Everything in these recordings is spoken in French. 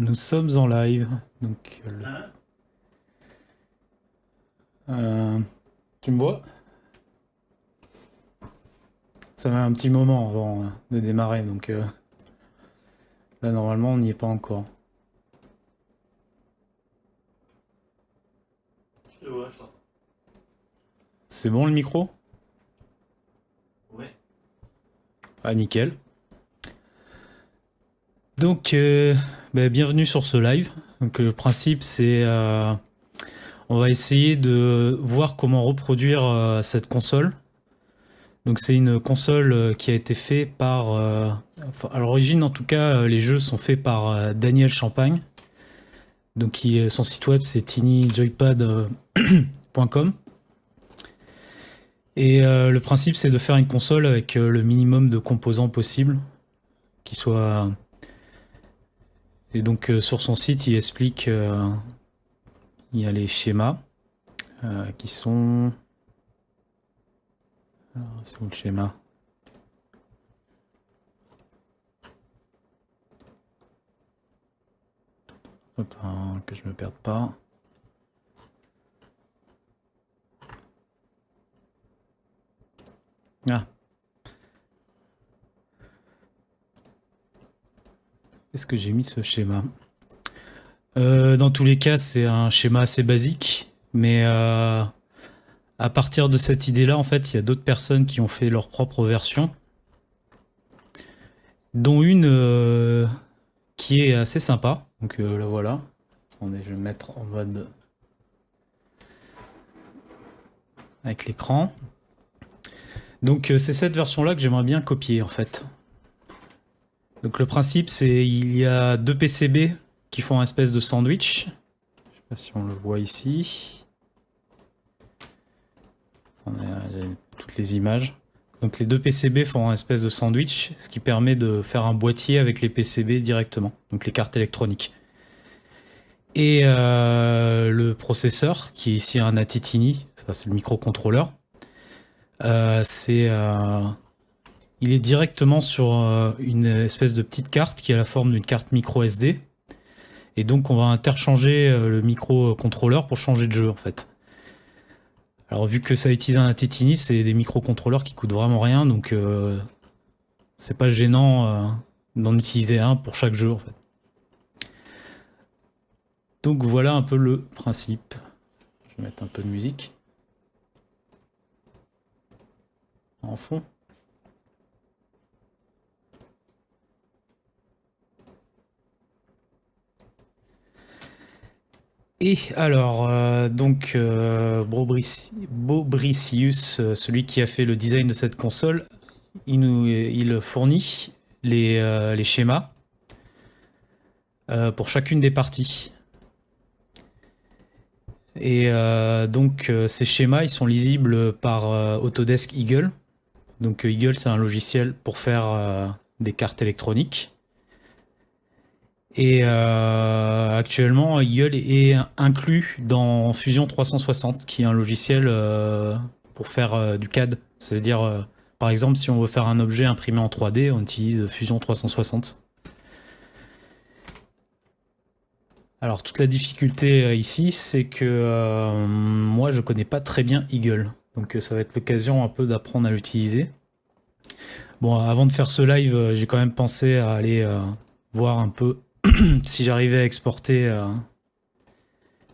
Nous sommes en live. Donc, euh, le- Hein Euh, tu me vois? Ça met un petit moment avant euh, de démarrer, donc euh, là normalement on n'y est pas encore. Je te vois, je t'entends. C'est bon le micro? Ouais. Ah nickel. Donc euh, bah, bienvenue sur ce live. Donc le principe c'est euh, on va essayer de voir comment reproduire euh, cette console. Donc c'est une console qui a été faite par à l'origine en tout cas les jeux sont faits par Daniel Champagne. Donc son site web c'est tinyjoypad.com. Et le principe, c'est de faire une console avec le minimum de composants possible, qui soit. Et donc euh, sur son site, il explique, euh, il y a les schémas euh, qui sont. C'est où le schéma? Attends, que je me perde pas. Ah. Est-ce que j'ai mis ce schéma? Euh, dans tous les cas, c'est un schéma assez basique, mais euh, à partir de cette idée-là, en fait, il y a d'autres personnes qui ont fait leur propre version, dont une euh, qui est assez sympa. Donc la voilà. Attendez, je vais me mettre en mode avec l'écran. Donc c'est cette version-là que j'aimerais bien copier en fait. Donc le principe c'est il y a deux PCB qui font un espèce de sandwich. Je sais pas si on le voit ici. Toutes les images. Donc les deux PCB font un espèce de sandwich, ce qui permet de faire un boîtier avec les PCB directement, donc les cartes électroniques. Et euh, le processeur, qui est ici un Atitini, c'est le microcontrôleur, euh, c'est, euh, il est directement sur euh, une espèce de petite carte qui a la forme d'une carte micro SD. Et donc on va interchanger euh, le microcontrôleur pour changer de jeu en fait. Alors vu que ça utilise un Atitini, c'est des microcontrôleurs qui coûtent vraiment rien, donc euh, c'est pas gênant euh, d'en utiliser un pour chaque jeu. Donc voilà un peu le principe. Je vais mettre un peu de musique. en fond. Et alors, euh, donc, euh, Bobrici- Bobricius, euh, celui qui a fait le design de cette console, il fournit les, les schémas pour chacune des parties. Et donc, ces schémas, ils sont lisibles par Autodesk Eagle. Donc Eagle, c'est un logiciel pour faire des cartes électroniques. Et euh, actuellement, Eagle est inclus dans Fusion 360, qui est un logiciel euh, pour faire euh, du CAD. C'est-à-dire, par exemple, si on veut faire un objet imprimé en 3D, on utilise Fusion 360. Alors, toute la difficulté ici, c'est que moi, je connais pas très bien Eagle. Donc ça va être l'occasion un peu d'apprendre à l'utiliser. Bon, avant de faire ce live, j'ai quand même pensé à aller voir un peu si j'arrivais à exporter euh,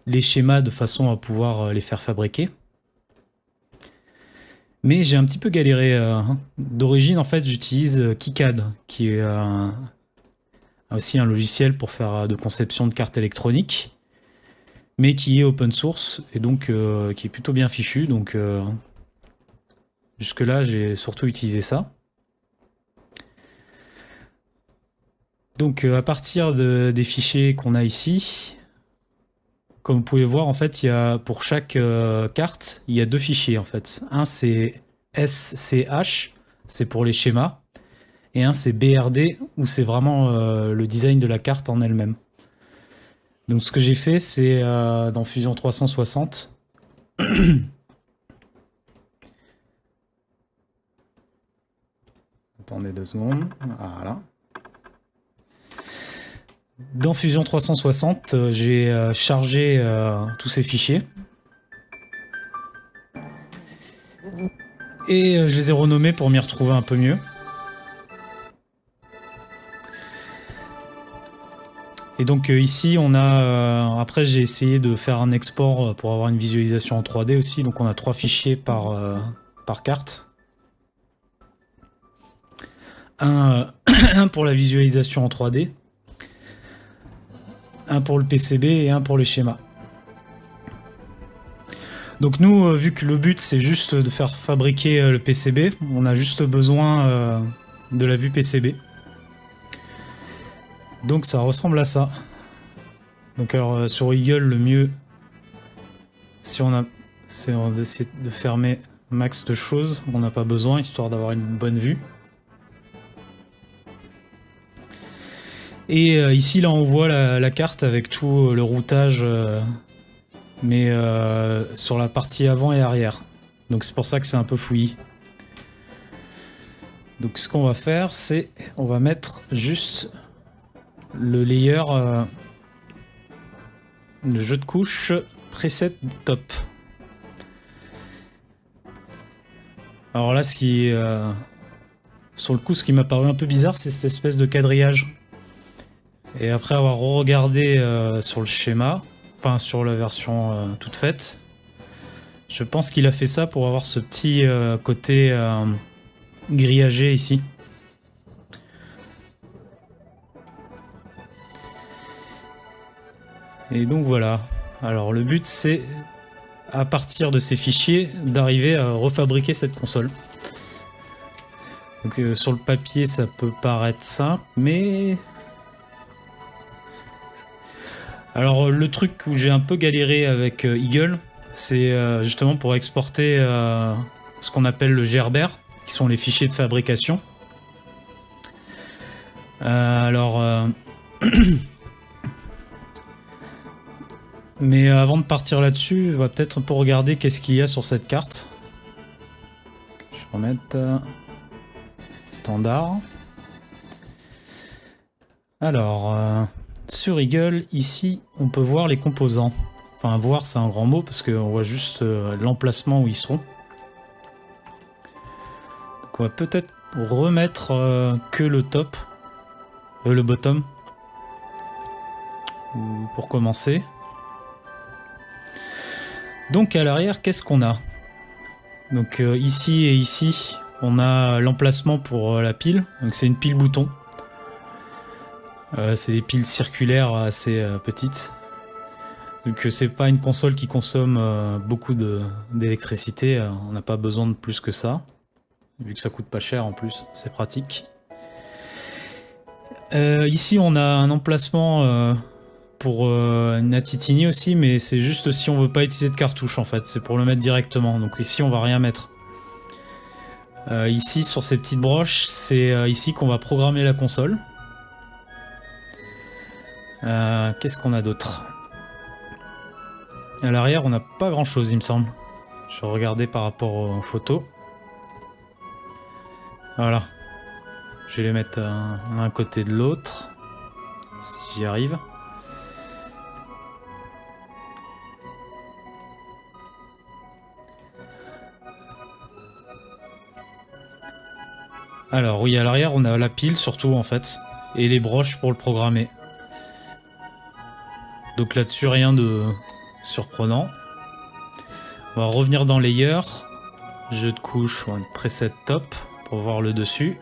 les schémas de façon à pouvoir euh, les faire fabriquer. Mais j'ai un petit peu galéré. euh, hein. D'origine, en fait, j'utilise KiCad, qui est aussi un logiciel pour faire de conception de cartes électroniques mais qui est open source et donc qui est plutôt bien fichu. Donc jusque-là, j'ai surtout utilisé ça. Donc euh, à partir de- des fichiers qu'on a ici, comme vous pouvez voir, en fait, il y a pour chaque euh, carte, il y a deux fichiers en fait. Un c'est SCH, c'est pour les schémas, et un c'est BRD où c'est vraiment euh, le design de la carte en elle-même. Donc ce que j'ai fait, c'est dans Fusion 360. Attendez deux secondes. Voilà. Dans Fusion 360, euh, j'ai euh, chargé euh, tous ces fichiers. Et je les ai renommés pour m'y retrouver un peu mieux. Et donc ici, on a... après, j'ai essayé de faire un export pour avoir une visualisation en 3D aussi. Donc on a trois fichiers par, par carte. Un, un pour la visualisation en 3D un pour le PCB et un pour les schémas. Donc nous, euh, vu que le but c'est juste de faire fabriquer euh, le PCB, on a juste besoin euh, de la vue PCB. Donc ça ressemble à ça. Donc alors sur Eagle, le mieux, si on a, c'est d'essayer de fermer max de choses, on n'a pas besoin, histoire d'avoir une bonne vue. Et euh, ici, là, on voit la, carte avec tout euh, le routage, euh, mais sur la partie avant et arrière. Donc c'est pour ça que c'est un peu fouillis. Donc ce qu'on va faire, c'est on va mettre juste le layer, le jeu de couche preset top. Alors là, ce qui sur le coup, ce qui m'a paru un peu bizarre, c'est cette espèce de quadrillage. Et après avoir regardé euh, sur le schéma, enfin sur la version euh, toute faite, je pense qu'il a fait ça pour avoir ce petit euh, côté grillagé ici. Et donc voilà. Alors le but c'est, à partir de ces fichiers, d'arriver à refabriquer cette console. Donc, sur le papier ça peut paraître simple, mais alors le truc où j'ai un peu galéré avec euh, Eagle, c'est euh, justement pour exporter euh, ce qu'on appelle le Gerber, qui sont les fichiers de fabrication. alors... Mais avant de partir là-dessus, on va peut-être un peu regarder qu'est-ce qu'il y a sur cette carte. Je vais remettre standard. Alors, sur Eagle, ici, on peut voir les composants. Enfin, voir, c'est un grand mot, parce qu'on voit juste euh, l'emplacement où ils seront. Donc on va peut-être remettre euh, que le top, euh, le bottom, pour commencer. Donc à l'arrière, qu'est-ce qu'on a? Donc ici et ici, on a l'emplacement pour la pile. Donc c'est une pile bouton. Euh, c'est des piles circulaires assez euh, petites. Donc euh, c'est pas une console qui consomme beaucoup d'électricité, on n'a pas besoin de plus que ça. Vu que ça coûte pas cher en plus, c'est pratique. ici on a un emplacement pour Natitini aussi, mais c'est juste si on veut pas utiliser de cartouche en fait, c'est pour le mettre directement. Donc ici on va rien mettre. ici sur ces petites broches, c'est ici qu'on va programmer la console. Euh, qu'est-ce qu'on a d'autre? À l'arrière, on n'a pas grand-chose, il me semble. Je vais regarder par rapport aux photos. Voilà. Je vais les mettre un côté de l'autre. Si j'y arrive. Alors oui, à l'arrière, on a la pile surtout en fait. Et les broches pour le programmer. Donc là-dessus, rien de surprenant. On va revenir dans Layer. Jeu de couche, on preset top pour voir le dessus.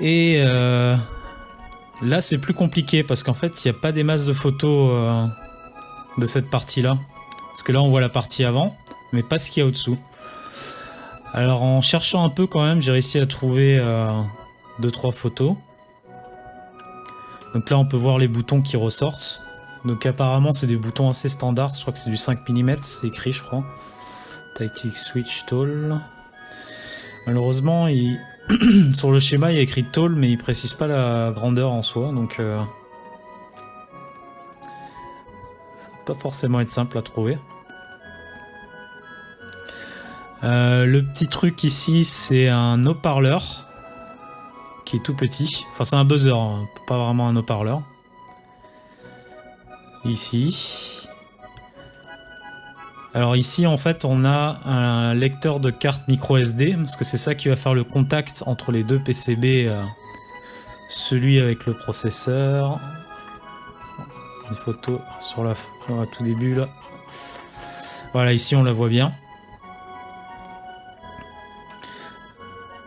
Et euh, là, c'est plus compliqué parce qu'en fait, il n'y a pas des masses de photos euh, de cette partie-là. Parce que là, on voit la partie avant, mais pas ce qu'il y a au-dessous. Alors, en cherchant un peu quand même, j'ai réussi à trouver 2-3 euh, photos. Donc là, on peut voir les boutons qui ressortent. Donc apparemment, c'est des boutons assez standards. Je crois que c'est du 5 mm, c'est écrit, je crois. Tactic Switch Tall. Malheureusement, sur le schéma, il y a écrit Tall, mais il précise pas la grandeur en soi. Donc, euh... ça va pas forcément être simple à trouver. Euh, le petit truc ici, c'est un haut-parleur qui est tout petit. Enfin, c'est un buzzer, hein, pas vraiment un haut-parleur. Ici. Alors ici, en fait, on a un lecteur de carte micro SD, parce que c'est ça qui va faire le contact entre les deux PCB, euh, celui avec le processeur. Une photo sur la tout début là. Voilà, ici on la voit bien.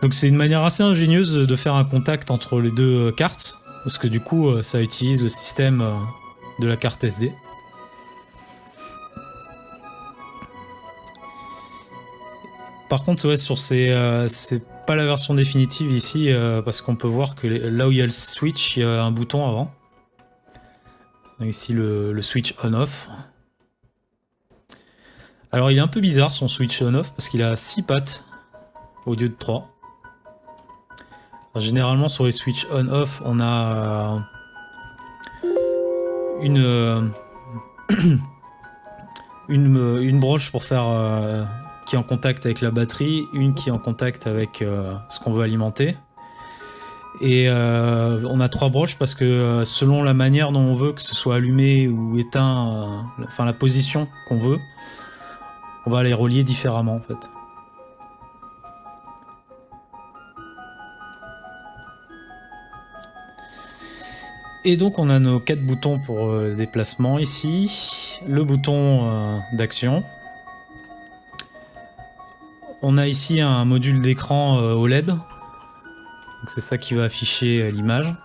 Donc c'est une manière assez ingénieuse de faire un contact entre les deux euh, cartes, parce que du coup euh, ça utilise le système de la carte SD. Par contre, ouais, sur ces, euh, c'est pas la version définitive ici, euh, parce qu'on peut voir que là où il y a le switch, il y a un bouton avant. ici le, switch on-off. Alors il est un peu bizarre son switch on-off, parce qu'il a 6 pattes au lieu de 3. Généralement sur les switch on-off, on a euh, une, une, une broche pour faire qui est en contact avec la batterie, une qui est en contact avec euh, ce qu'on veut alimenter. Et euh, on a trois broches parce que euh, selon la manière dont on veut que ce soit allumé ou éteint, enfin la position qu'on veut, on va les relier différemment en fait. Et donc on a nos quatre boutons pour déplacement ici, le bouton d'action, on a ici un module d'écran euh, OLED. C'est ça qui va afficher euh, l'image.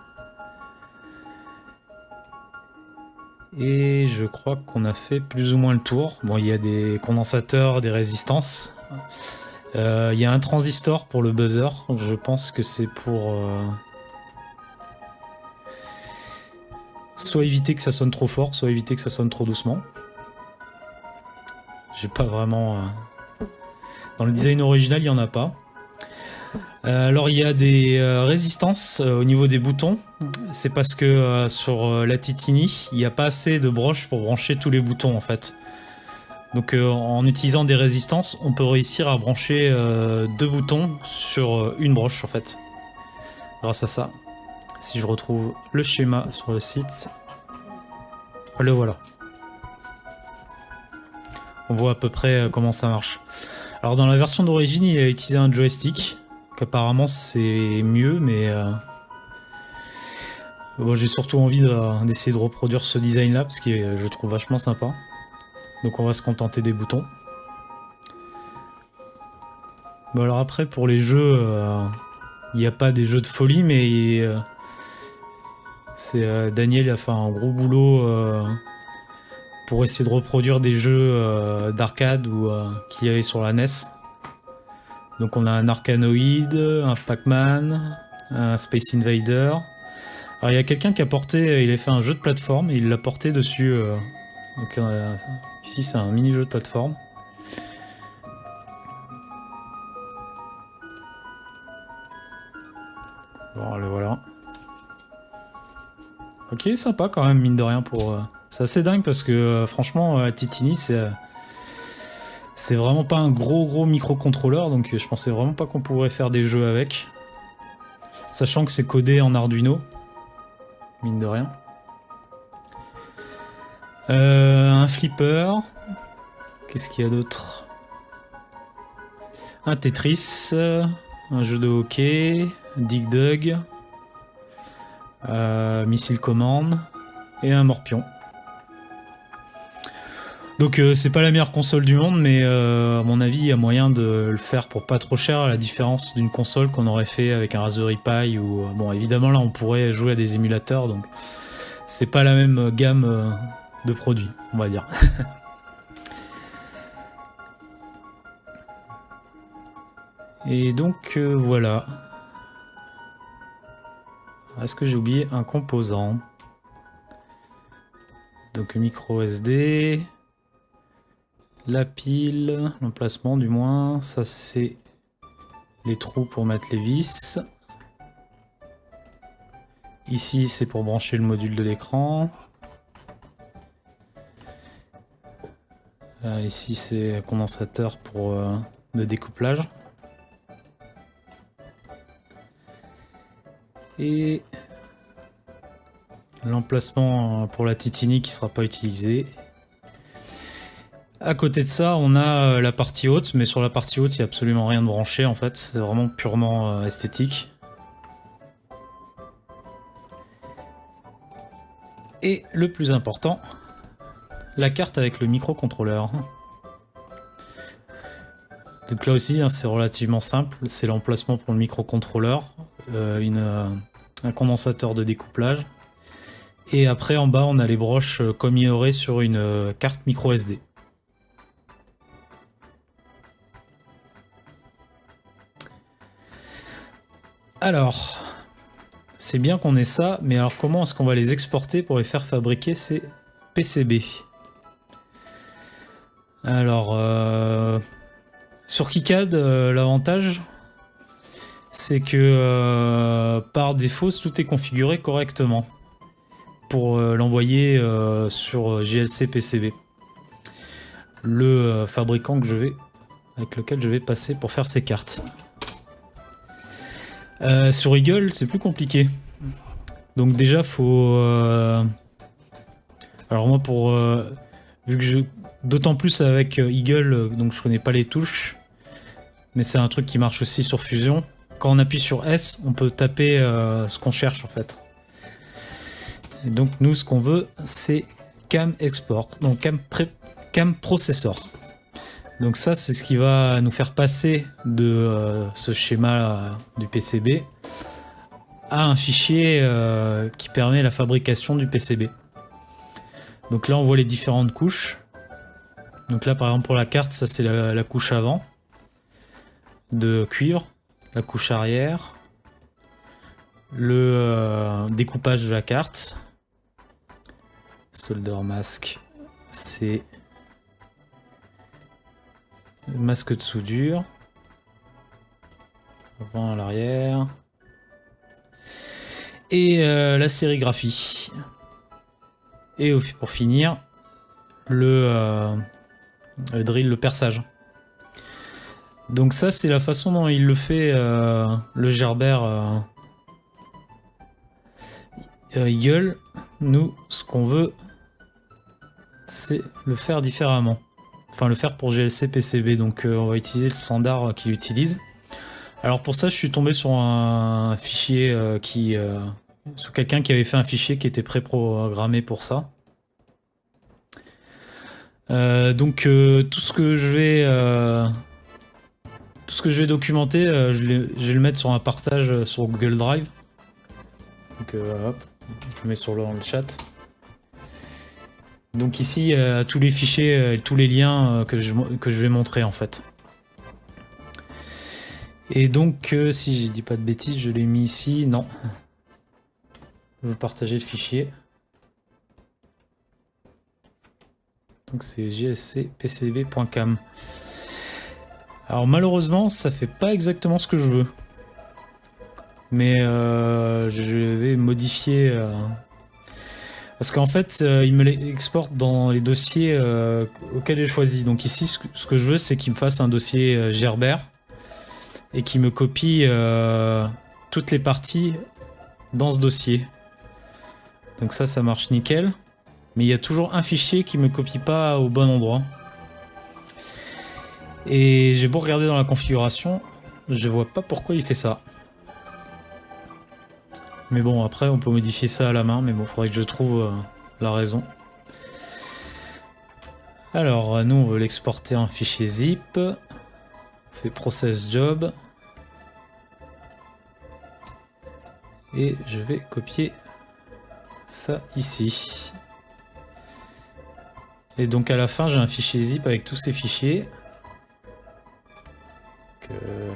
Et je crois qu'on a fait plus ou moins le tour. Bon, il y a des condensateurs, des résistances. Euh, il y a un transistor pour le buzzer. Je pense que c'est pour... soit éviter que ça sonne trop fort, soit éviter que ça sonne trop doucement. J'ai pas vraiment... Dans le design original, il n'y en a pas. Euh, alors il y a des euh, résistances euh, au niveau des boutons. C'est parce que sur la Titini, il n'y a pas assez de broches pour brancher tous les boutons en fait. Donc en utilisant des résistances, on peut réussir à brancher deux boutons sur une broche en fait. Grâce à ça. Si je retrouve le schéma sur le site, le voilà. On voit à peu près comment ça marche. Alors dans la version d'origine, il a utilisé un joystick, qu'apparemment c'est mieux, mais... Euh, bon, j'ai surtout envie d'essayer de, reproduire ce design là, parce que je trouve vachement sympa. Donc on va se contenter des boutons. Bon alors après, pour les jeux, euh, il n'y a pas des jeux de folie, mais... Euh, c'est Daniel a fait un gros boulot pour essayer de reproduire des jeux euh, d'arcade ou euh, qu'il y avait sur la NES. Donc on a un Arkanoid, un Pac-Man, un Space Invader. Alors il y a quelqu'un qui a porté, il a fait un jeu de plateforme et il l'a porté dessus. Euh, ici c'est un mini jeu de plateforme. Bon, le voilà. Ok, sympa quand même, mine de rien, pour, c'est assez dingue parce que euh, franchement, euh, Titini, c'est euh, c'est vraiment pas un gros gros microcontrôleur, donc je pensais vraiment pas qu'on pourrait faire des jeux avec. Sachant que c'est codé en Arduino, mine de rien. un flipper. Qu'est-ce qu'il y a d'autre? Un Tetris, un jeu de hockey, Dig Dug, Missile Command et un Morpion. Donc euh, c'est pas la meilleure console du monde, mais euh, à mon avis, il y a moyen de le faire pour pas trop cher, à la différence d'une console qu'on aurait fait avec un Raspberry Pi ou... Euh, bon, évidemment, là, on pourrait jouer à des émulateurs, donc c'est pas la même gamme de produits, on va dire. Et donc, voilà. Est-ce que j'ai oublié un composant? Donc micro SD, la pile, l'emplacement du moins, ça c'est les trous pour mettre les vis. Ici c'est pour brancher le module de l'écran. Euh, ici c'est condensateur pour euh, le découplage. Et l'emplacement pour la titini qui sera pas utilisé. À côté de ça, on a la partie haute, mais sur la partie haute, il n'y a absolument rien de branché en fait. C'est vraiment purement euh, esthétique. Et le plus important, la carte avec le microcontrôleur. Donc là aussi, hein, c'est relativement simple. C'est l'emplacement pour le microcontrôleur, euh, euh, un condensateur de découplage. Et après, en bas, on a les broches euh, comme il y aurait sur une carte micro SD. Alors, c'est bien qu'on ait ça, mais alors comment est-ce qu'on va les exporter pour les faire fabriquer ces PCB Alors, sur KiCad, l'avantage, c'est que euh, par défaut, tout est configuré correctement pour l'envoyer sur GLC PCB. Le fabricant que je vais, avec lequel je vais passer pour faire ces cartes. Euh, sur Eagle, c'est plus compliqué. Donc déjà, faut... Euh, alors moi, pour... Euh, vu que je... D'autant plus avec Eagle, donc je connais pas les touches. Mais c'est un truc qui marche aussi sur Fusion. On appuie sur S, on peut taper ce qu'on cherche en fait. Et donc nous, ce qu'on veut, c'est Cam Export. Donc Cam, Cam Processor. Donc ça, c'est ce qui va nous faire passer de euh, ce schéma du PCB à un fichier euh, qui permet la fabrication du PCB. Donc là, on voit les différentes couches. Donc là, par exemple, pour la carte, ça c'est la, couche avant de cuivre, la couche arrière, le euh, découpage de la carte, solder mask, c'est Masque de soudure. Avant à l'arrière. Et euh, la sérigraphie. Et pour finir, euh, le, drill, le perçage. Donc ça, c'est la façon dont il le fait, euh, le Gerber Eagle. Nous, ce qu'on veut, c'est le faire différemment enfin le faire pour GLC PCB, donc euh, on va utiliser le standard qu'il utilise. Alors pour ça, je suis tombé sur un fichier euh, qui... Euh, sur quelqu'un qui avait fait un fichier qui était pré-programmé pour ça. donc tout ce que je vais... ce que je vais documenter, je, vais le mettre sur un partage sur Google Drive. Donc hop, je mets sur le chat. Donc ici, euh, tous les fichiers euh, tous les liens euh, que je, que je vais montrer en fait. Et donc, si je dis pas de bêtises, je l'ai mis ici. Non. Je vais partager le fichier. Donc c'est gscpcb.cam. Alors malheureusement, ça fait pas exactement ce que je veux. Mais je vais modifier parce qu'en fait, euh, il me l'exporte dans les dossiers euh, auxquels j'ai choisi. Donc ici, ce que je veux, c'est qu'il me fasse un dossier euh, Gerber et qu'il me copie toutes les parties dans ce dossier. Donc ça, ça marche nickel. Mais il y a toujours un fichier qui me copie pas au bon endroit. Et j'ai beau regarder dans la configuration, je vois pas pourquoi il fait ça. Mais bon, après, on peut modifier ça à la main, mais bon, faudrait que je trouve euh, la raison. Alors, nous, on veut l'exporter en fichier zip. On fait process job. Et je vais copier ça ici. Et donc à la fin, j'ai un fichier zip avec tous ces fichiers.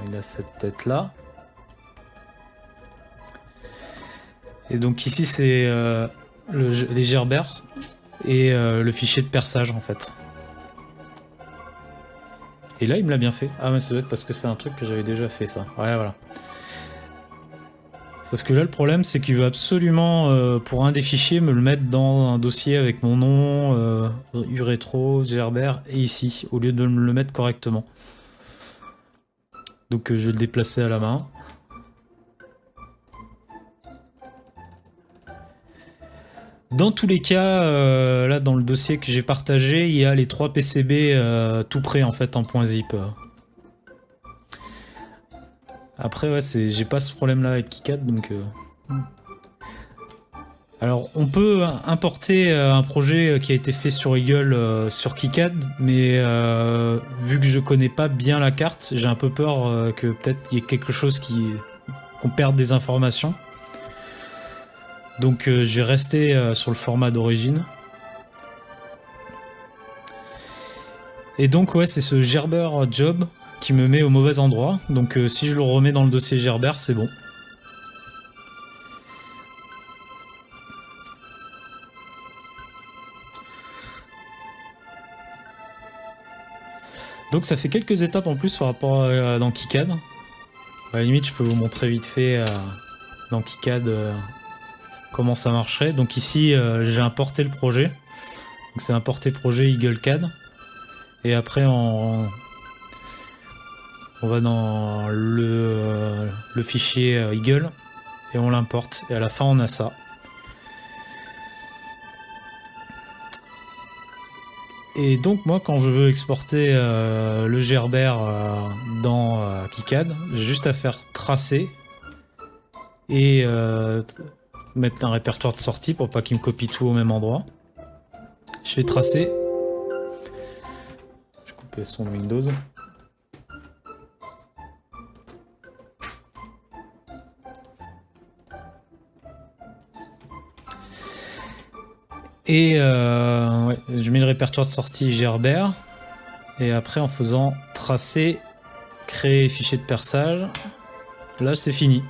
Il a cette tête là. Et donc ici c'est euh, les gerbères et euh, le fichier de perçage en fait. Et là il me l'a bien fait. Ah mais ça doit être parce que c'est un truc que j'avais déjà fait ça. Ouais voilà. Sauf que là le problème c'est qu'il veut absolument euh, pour un des fichiers me le mettre dans un dossier avec mon nom, euh, Uretro, Gerber et ici, au lieu de me le mettre correctement. Donc euh, je le déplacer à la main. Dans tous les cas, euh, là dans le dossier que j'ai partagé, il y a les trois PCB euh, tout près en fait en point zip. Après ouais, j'ai pas ce problème là avec KiCad donc... Hmm alors on peut importer un projet qui a été fait sur Eagle sur KiCad, mais vu que je connais pas bien la carte, j'ai un peu peur que peut-être il y ait quelque chose qui qu'on perde des informations. Donc euh, j'ai resté euh, sur le format d'origine. Et donc ouais, c'est ce Gerber job qui me met au mauvais endroit. Donc euh, si je le remets dans le dossier Gerber, c'est bon. Donc ça fait quelques étapes en plus par rapport à dans KiCad. À la limite, je peux vous montrer vite fait dans KiCad comment ça marcherait. Donc ici, euh, j'ai importé le projet. Donc c'est importer projet EagleCAD. Et après, on, va dans le, euh, le fichier euh, Eagle et on l'importe. Et à la fin, on a ça. Et donc moi quand je veux exporter le Gerber dans KiCad, j'ai juste à faire tracer et mettre un répertoire de sortie pour pas qu'il me copie tout au même endroit. Je vais tracer. Je vais couper son Windows. Et euh, je mets le répertoire de sortie Gerber. Et après, en faisant tracer, créer fichier de perçage, là c'est fini.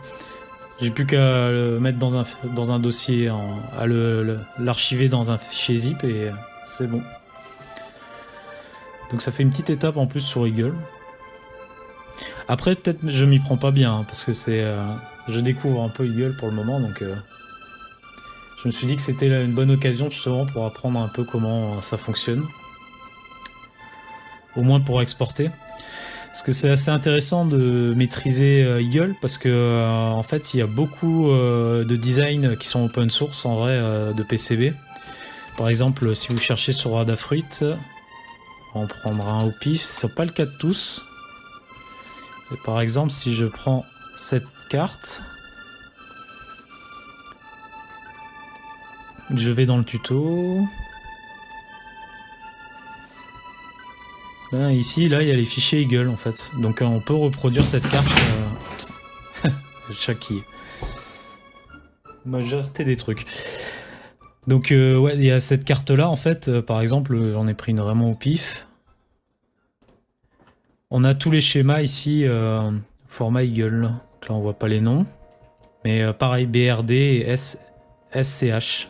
J'ai plus qu'à le mettre dans un, dossier, à l'archiver dans un fichier zip et c'est bon. Donc ça fait une petite étape en plus sur Eagle. Après peut-être je m'y prends pas bien hein, parce que c'est, euh, je découvre un peu Eagle pour le moment donc euh, je me suis dit que c'était une bonne occasion justement pour apprendre un peu comment ça fonctionne. Au moins pour exporter. Parce que c'est assez intéressant de maîtriser euh, Eagle parce que euh, en fait il y a beaucoup euh, de designs qui sont open source en vrai de PCB. Par exemple si vous cherchez sur Adafruit, on prendra un au pif, c'est pas le cas de tous. par exemple si je prends cette carte, je vais dans le tuto, ici, là, il y a les fichiers Eagle en fait. Donc euh, on peut reproduire cette carte. Euh... Majorité des trucs. Donc euh, ouais, il y a cette carte là en fait. Euh, par exemple, j'en ai pris une vraiment au pif. On a tous les schémas ici, format Eagle. Donc là, on voit pas les noms. Mais pareil, BRD et SCH.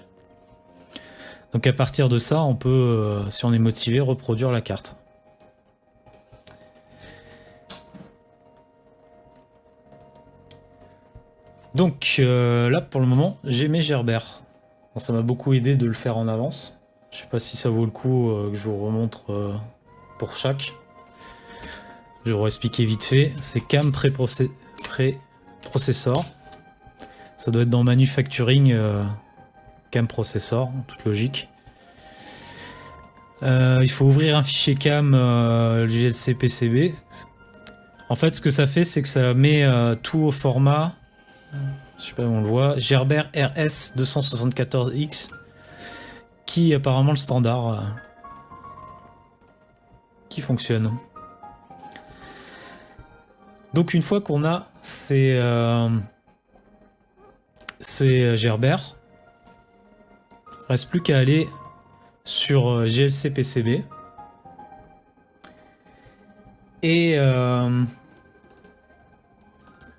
Donc à partir de ça, on peut, si on est motivé, reproduire la carte. Donc euh, là pour le moment j'ai mes gerbères. ça m'a beaucoup aidé de le faire en avance. Je sais pas si ça vaut le coup euh, que je vous remontre euh, pour chaque. Je vous expliquer vite fait. C'est CAM pré-processor. ça doit être dans Manufacturing CAM Processor, toute logique. il faut ouvrir un fichier CAM GLC PCB. En fait ce que ça fait c'est que ça met tout au format je sais pas où on le voit, Gerber RS 274X, qui est apparemment le standard euh, qui fonctionne. Donc une fois qu'on a ces, euh, ces Gerber, reste plus qu'à aller sur euh, GLC PCB et,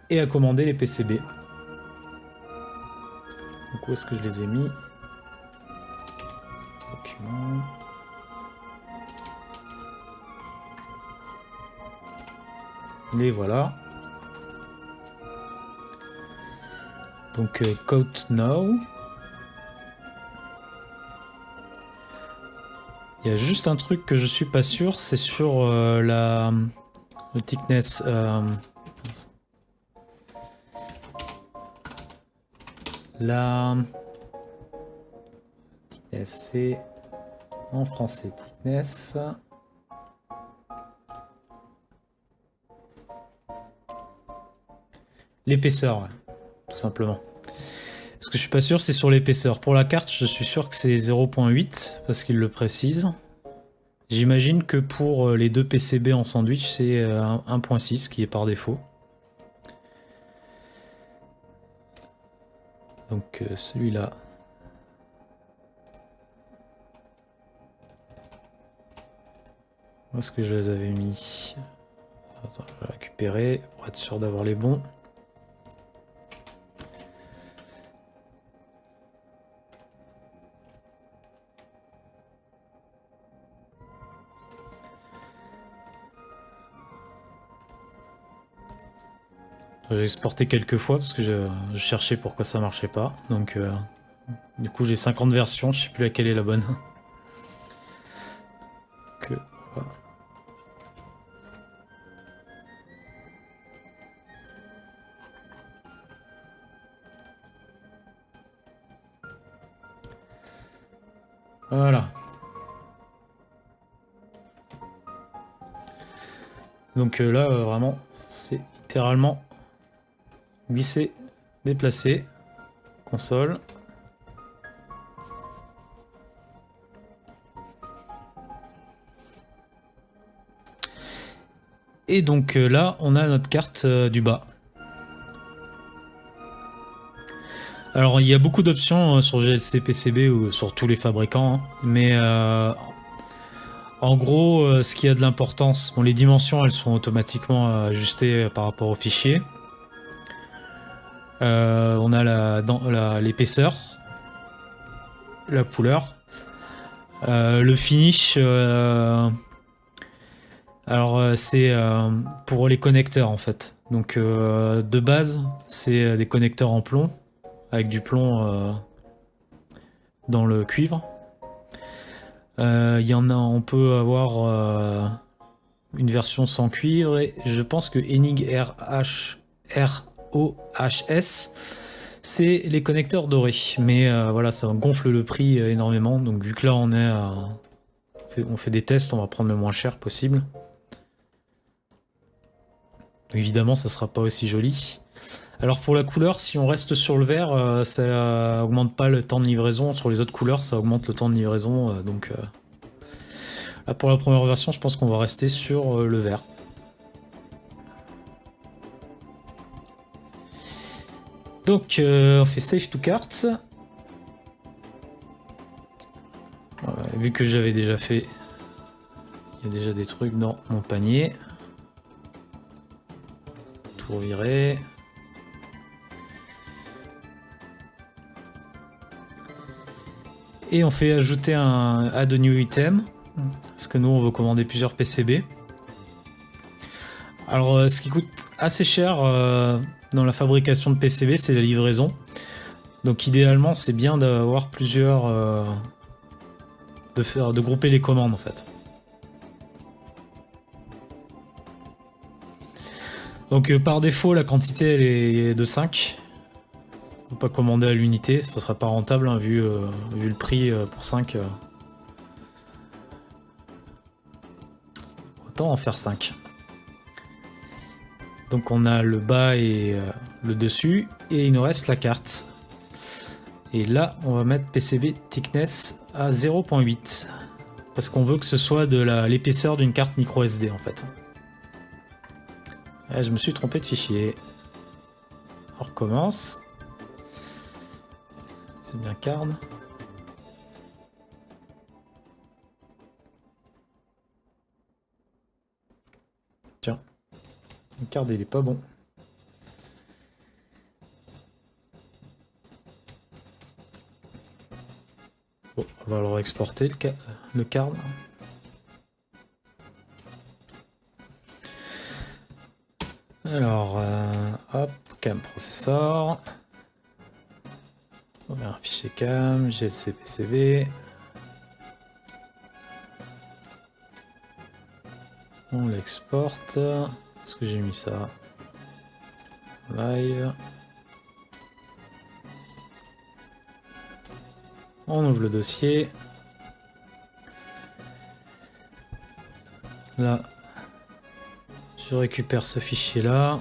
et à commander les PCB. Où est-ce que je les ai mis? Les voilà. Donc euh, Code Now. Il y a juste un truc que je suis pas sûr, c'est sur euh, la le thickness. Euh, la... c'est en français thickness. L'épaisseur, tout simplement. Ce que je suis pas sûr, c'est sur l'épaisseur. Pour la carte, je suis sûr que c'est 0.8, parce qu'il le précise. J'imagine que pour euh, les deux PCB en sandwich, c'est 1.6 euh, qui est par défaut. Donc euh, celui-là. Où est-ce que je les avais mis? Attends, je vais récupérer pour être sûr d'avoir les bons. J'ai exporté quelques fois parce que je, cherchais pourquoi ça marchait pas. Donc euh, du coup j'ai 50 versions, je sais plus laquelle est la bonne. Voilà. Donc euh, là, vraiment, c'est littéralement Glisser, déplacer, console. Et donc euh, là, on a notre carte euh, du bas. Alors il y a beaucoup d'options euh, sur GLC PCB ou sur tous les fabricants, hein. mais en gros, ce qui a de l'importance, bon, les dimensions elles sont automatiquement ajustées par rapport au fichier. Euh, on a l'épaisseur, la, couleur, euh, le finish. Euh, alors c'est pour les connecteurs en fait. Donc de base, c'est des connecteurs en plomb avec du plomb dans le cuivre. Il y en a, on peut avoir une version sans cuivre je pense que Enig RH, OHS, c'est les connecteurs dorés. Mais euh, voilà, ça gonfle le prix euh, énormément. Donc vu que là on est on, fait, des tests, on va prendre le moins cher possible. évidemment, ça sera pas aussi joli. Alors pour la couleur, si on reste sur le vert, euh, ça augmente pas le temps de livraison. Sur les autres couleurs, ça augmente le temps de livraison. donc là, pour la première version, je pense qu'on va rester sur le vert. Donc, euh, on fait save to carte. vu que j'avais déjà fait, il y a déjà des trucs dans mon panier. Tout virer. Et on fait ajouter un add new item. Parce que nous, on veut commander plusieurs PCB. Alors, euh, ce qui coûte assez cher, euh, dans la fabrication de PCB, c'est la livraison. Donc idéalement, c'est bien d'avoir plusieurs... Euh, de, faire, de grouper les commandes en fait. Donc euh, par défaut, la quantité elle est de 5. Faut pas commander à l'unité, ce sera pas rentable hein, euh, vu le prix pour 5. Autant en faire 5. Donc on a le bas et euh, le dessus, et il nous reste la carte. Et là, on va mettre PCB thickness à 0.8, parce qu'on veut que ce soit de l'épaisseur d'une carte micro SD en fait. Ah, je me suis trompé de fichier. On recommence. C'est bien card. Card il est pas bon. Bon, on va le exporter le, le card. Alors, euh, hop, cam processor. On va un fichier cam, GLC PCB. On l'exporte. Est-ce que j'ai mis ça Live. On ouvre le dossier. Là, je récupère ce fichier là.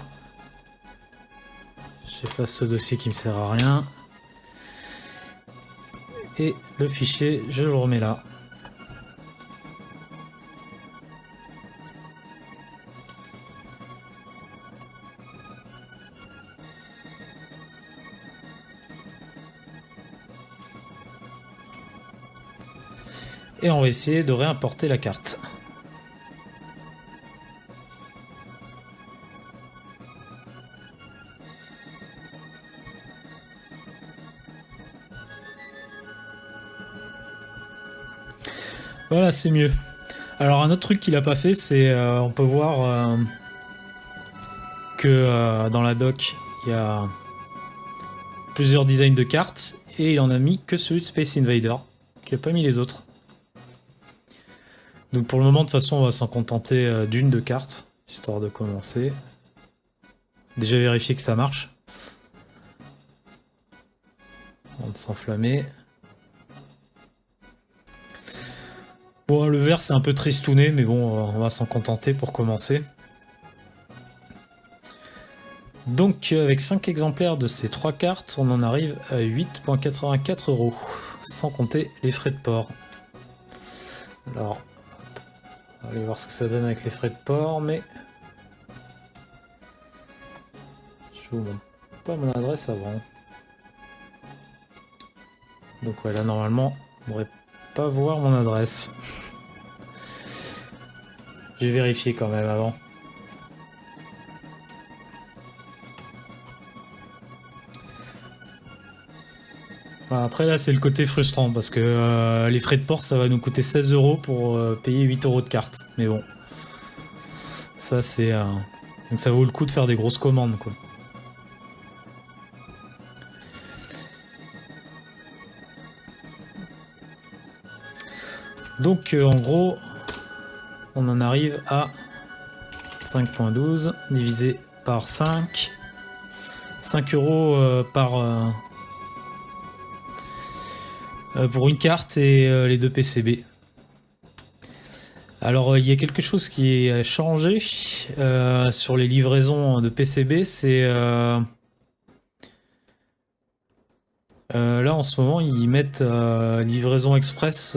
J'efface ce dossier qui me sert à rien. Et le fichier, je le remets là. Va essayer de réimporter la carte. Voilà, c'est mieux. Alors un autre truc qu'il a pas fait, c'est euh, on peut voir euh, que euh, dans la doc, il y a plusieurs designs de cartes et il en a mis que celui de Space Invader, qui a pas mis les autres. Pour le moment, de toute façon, on va s'en contenter d'une de cartes, histoire de commencer. Déjà vérifier que ça marche. Avant de s'enflammer. Bon, le vert c'est un peu tristouné, mais bon, on va s'en contenter pour commencer. Donc avec 5 exemplaires de ces 3 cartes, on en arrive à 8.84 euros, sans compter les frais de port. Alors, on aller voir ce que ça donne avec les frais de port, mais... Je vous montre pas mon adresse avant. Donc voilà, normalement, on devrait pas voir mon adresse. Je vais vérifier quand même avant. Après là c'est le côté frustrant parce que euh, les frais de port ça va nous coûter 16 euros pour euh, payer 8 euros de carte. Mais bon. Ça c'est... Euh, donc ça vaut le coup de faire des grosses commandes quoi. Donc en gros on en arrive à 5.12 divisé par 5. 5 euros par pour une carte et les deux PCB. Alors il y a quelque chose qui a changé sur les livraisons de PCB, c'est là en ce moment ils mettent livraison express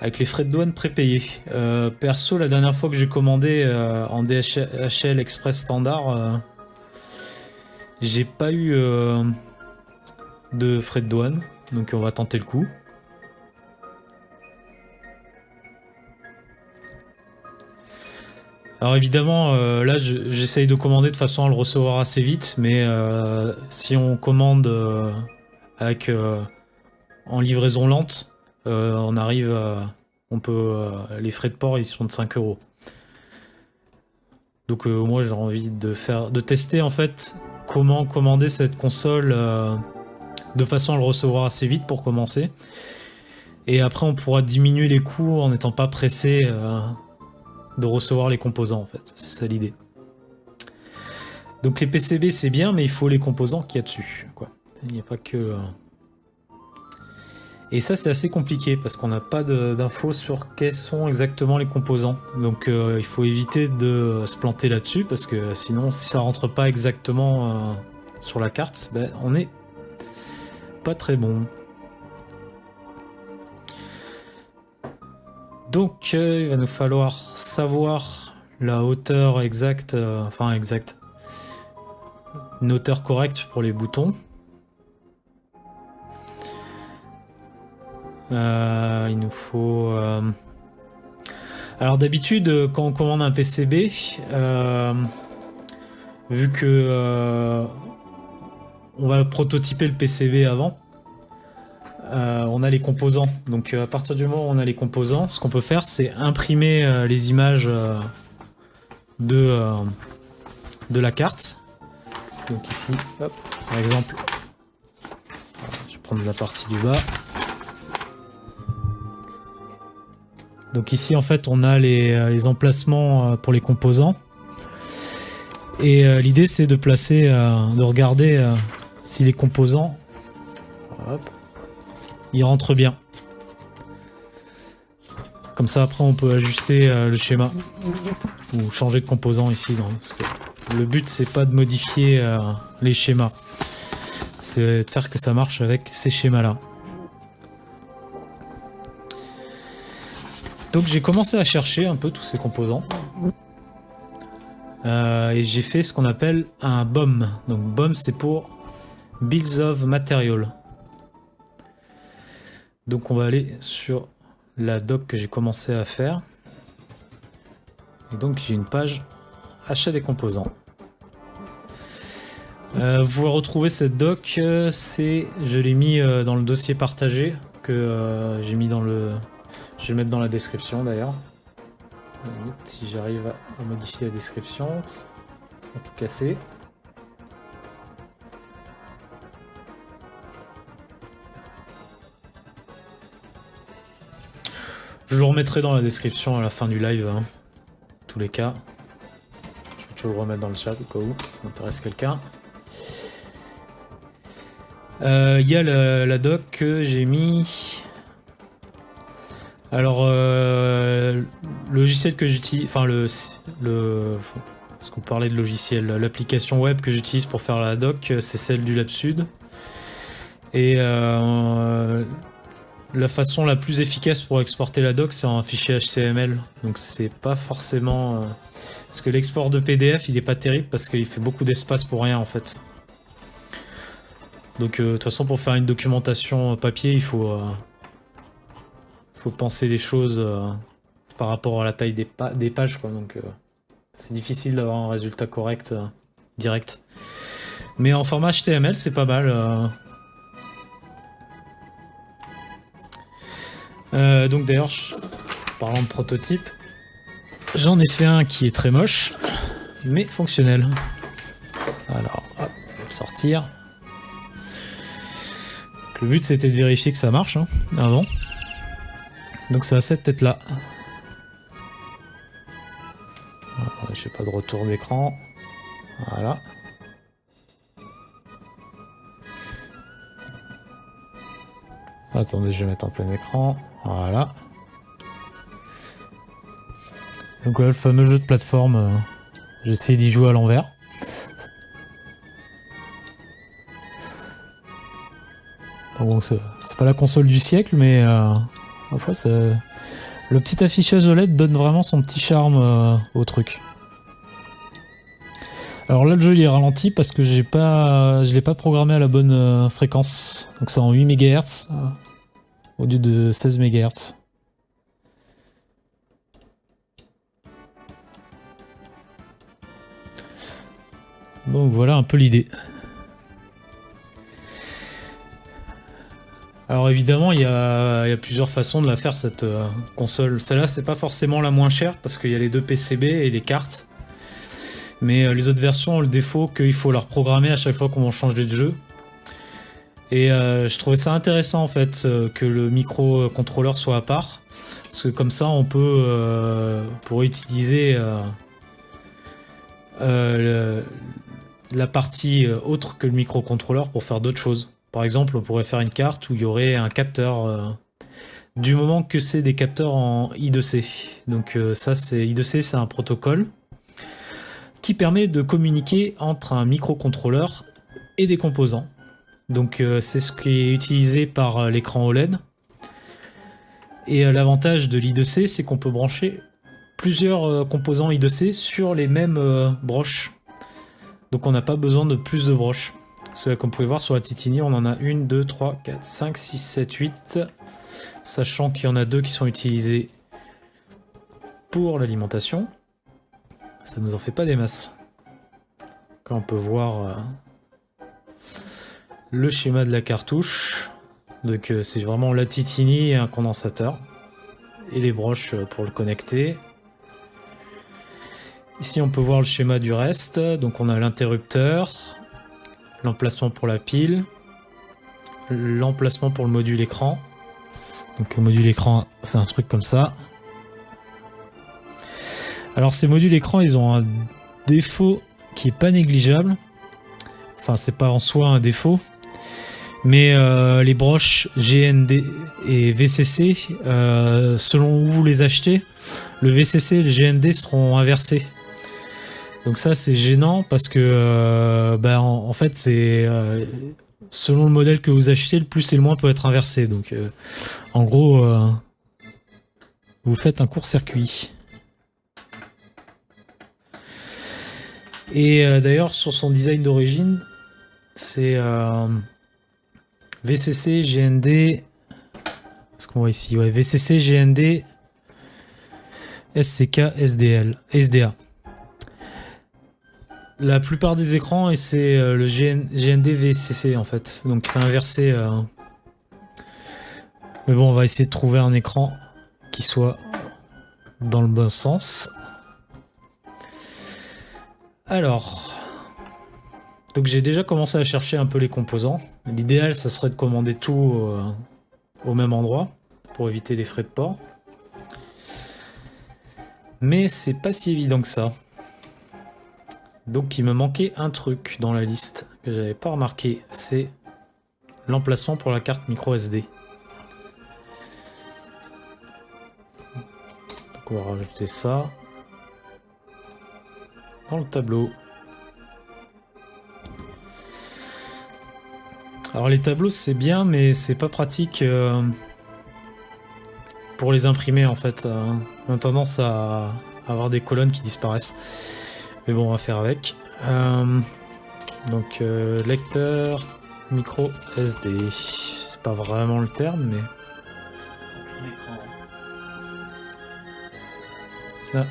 avec les frais de douane prépayés. Euh, perso, la dernière fois que j'ai commandé euh, en DHL Express standard, euh, j'ai pas eu de frais de douane, donc on va tenter le coup. Alors évidemment, là j'essaye de commander de façon à le recevoir assez vite, mais si on commande avec en livraison lente, euh, on arrive à, on peut, euh, les frais de port ils sont de 5 euros. Donc euh, moi j'ai envie de faire, de tester en fait comment commander cette console de façon à le recevoir assez vite pour commencer. Et après on pourra diminuer les coûts en n'étant pas pressé de recevoir les composants en fait. C'est ça l'idée. Donc les PCB c'est bien mais il faut les composants qu'il y a dessus. Il n'y a pas que... Et ça, c'est assez compliqué parce qu'on n'a pas d'infos sur quels sont exactement les composants. Donc euh, il faut éviter de se planter là-dessus parce que sinon, si ça rentre pas exactement euh, sur la carte, ben, on est pas très bon. Donc euh, il va nous falloir savoir la hauteur exacte, enfin exacte, une hauteur correcte pour les boutons. Euh, il nous faut... Euh, alors d'habitude, quand on commande un PCB, euh, vu que on va prototyper le PCB avant, on a les composants. Donc à partir du moment où on a les composants, ce qu'on peut faire, c'est imprimer les images de, la carte. Donc ici, par exemple, je vais prendre la partie du bas. Donc ici en fait on a les, euh, emplacements euh, pour les composants. Et euh, l'idée c'est de placer, de regarder si les composants... il rentre bien. Comme ça, après, on peut ajuster le schéma ou changer de composant ici. le but, c'est pas de modifier les schémas, c'est de faire que ça marche avec ces schémas-là. Donc j'ai commencé à chercher un peu tous ces composants. Euh, et j'ai fait ce qu'on appelle un BOM. Donc BOM c'est pour Builds of Material. Donc on va aller sur la doc que j'ai commencé à faire. Et donc j'ai une page achat des composants. Euh, vous retrouvez cette doc, euh, c'est, je l'ai mis dans le dossier partagé que j'ai mis dans le, je vais mettre dans la description d'ailleurs. Si j'arrive à modifier la description sans tout casser. Je le remettrai dans la description à la fin du live, hein. tous les cas. Je vais toujours le remettre dans le chat au cas où ça m'intéresse quelqu'un. Euh, il y a la doc que j'ai mis alors, euh, le logiciel que j'utilise, enfin le, le, ce qu'on parlait de logiciel, l'application web que j'utilise pour faire la doc, c'est celle du LabSud. Et euh, la façon la plus efficace pour exporter la doc, c'est un fichier HTML. Donc c'est pas forcément... Euh, parce que l'export de PDF, il est pas terrible parce qu'il fait beaucoup d'espace pour rien en fait. Donc de toute façon, pour faire une documentation papier, il faut faut penser les choses euh, par rapport à la taille des, pages, quoi. Donc, euh, c'est difficile d'avoir un résultat correct euh, direct. Mais en format HTML, c'est pas mal. Donc d'ailleurs, parlant de prototype, j'en ai fait un qui est très moche, mais fonctionnel. Alors, hop, le sortir. le but c'était de vérifier que ça marche hein, avant. Donc c'est à cette tête-là. J'ai pas de retour d'écran. Voilà. Attendez, je vais mettre en plein écran. Voilà. Donc voilà le fameux jeu de plateforme. Euh, j'essaie d'y jouer à l'envers. Bon, c'est pas la console du siècle, mais euh, le petit affichage OLED donne vraiment son petit charme euh, au truc. Alors là, le jeu il est ralenti parce que j'ai pas, je l'ai pas programmé à la bonne fréquence. Donc c'est en 8 MHz au lieu de 16 MHz. Donc voilà un peu l'idée. Alors évidemment, il y, a, plusieurs façons de la faire cette euh, console. Celle-là, c'est pas forcément la moins chère parce qu'il y a les deux PCB et les cartes. Mais euh, les autres versions ont le défaut qu'il faut leur programmer à chaque fois qu'on change de jeu. Et euh, je trouvais ça intéressant en fait que le microcontrôleur soit à part. Parce que comme ça, on peut pour utiliser la partie autre que le microcontrôleur pour faire d'autres choses. Par exemple, on pourrait faire une carte où il y aurait un capteur, euh, du moment que c'est des capteurs en I2C. Donc euh, ça, c'est I2C, c'est un protocole qui permet de communiquer entre un microcontrôleur et des composants. Donc euh, c'est ce qui est utilisé par l'écran OLED. Et l'avantage de l'I2C, c'est qu'on peut brancher plusieurs composants I2C sur les mêmes broches. Donc on n'a pas besoin de plus de broches. Comme vous pouvez voir sur la Titini, on en a 1, 2, 3, 4, 5, 6, 7, 8. Sachant qu'il y en a deux qui sont utilisés pour l'alimentation. Ça nous en fait pas des masses. Quand on peut voir euh, le schéma de la cartouche. Donc euh, c'est vraiment la Titini et un condensateur. Et les broches euh, pour le connecter. Ici on peut voir le schéma du reste. Donc on a l'interrupteur, l'emplacement pour la pile, l'emplacement pour le module écran. Donc le module écran, c'est un truc comme ça. Alors ces modules écran, ils ont un défaut qui est pas négligeable. Enfin, c'est pas en soi un défaut. Mais euh, les broches GND et VCC, euh, selon où vous les achetez, le VCC et le GND seront inversés. Donc ça c'est gênant parce que euh, bah, en, en, fait c'est selon le modèle que vous achetez, le plus et le moins peut être inversé. Donc en gros, vous faites un court-circuit. Et d'ailleurs sur son design d'origine, c'est VCC, GND. Ce qu'on voit ici, ouais, VCC, GND, SCK, SDL, SDA. La plupart des écrans, c'est euh, le GND VCC en fait. Donc c'est inversé. Euh. Mais bon, on va essayer de trouver un écran qui soit dans le bon sens. Alors, donc j'ai déjà commencé à chercher un peu les composants. L'idéal, ça serait de commander tout euh, au même endroit pour éviter les frais de port. Mais c'est pas si évident que ça. Donc il me manquait un truc dans la liste que j'avais pas remarqué, c'est l'emplacement pour la carte micro SD. Donc on va rajouter ça dans le tableau. Alors les tableaux c'est bien mais c'est pas pratique euh, pour les imprimer en fait. Euh, on a tendance à avoir des colonnes qui disparaissent. Mais bon on va faire avec. Euh, donc lecteur micro SD. C'est pas vraiment le terme mais... Ah,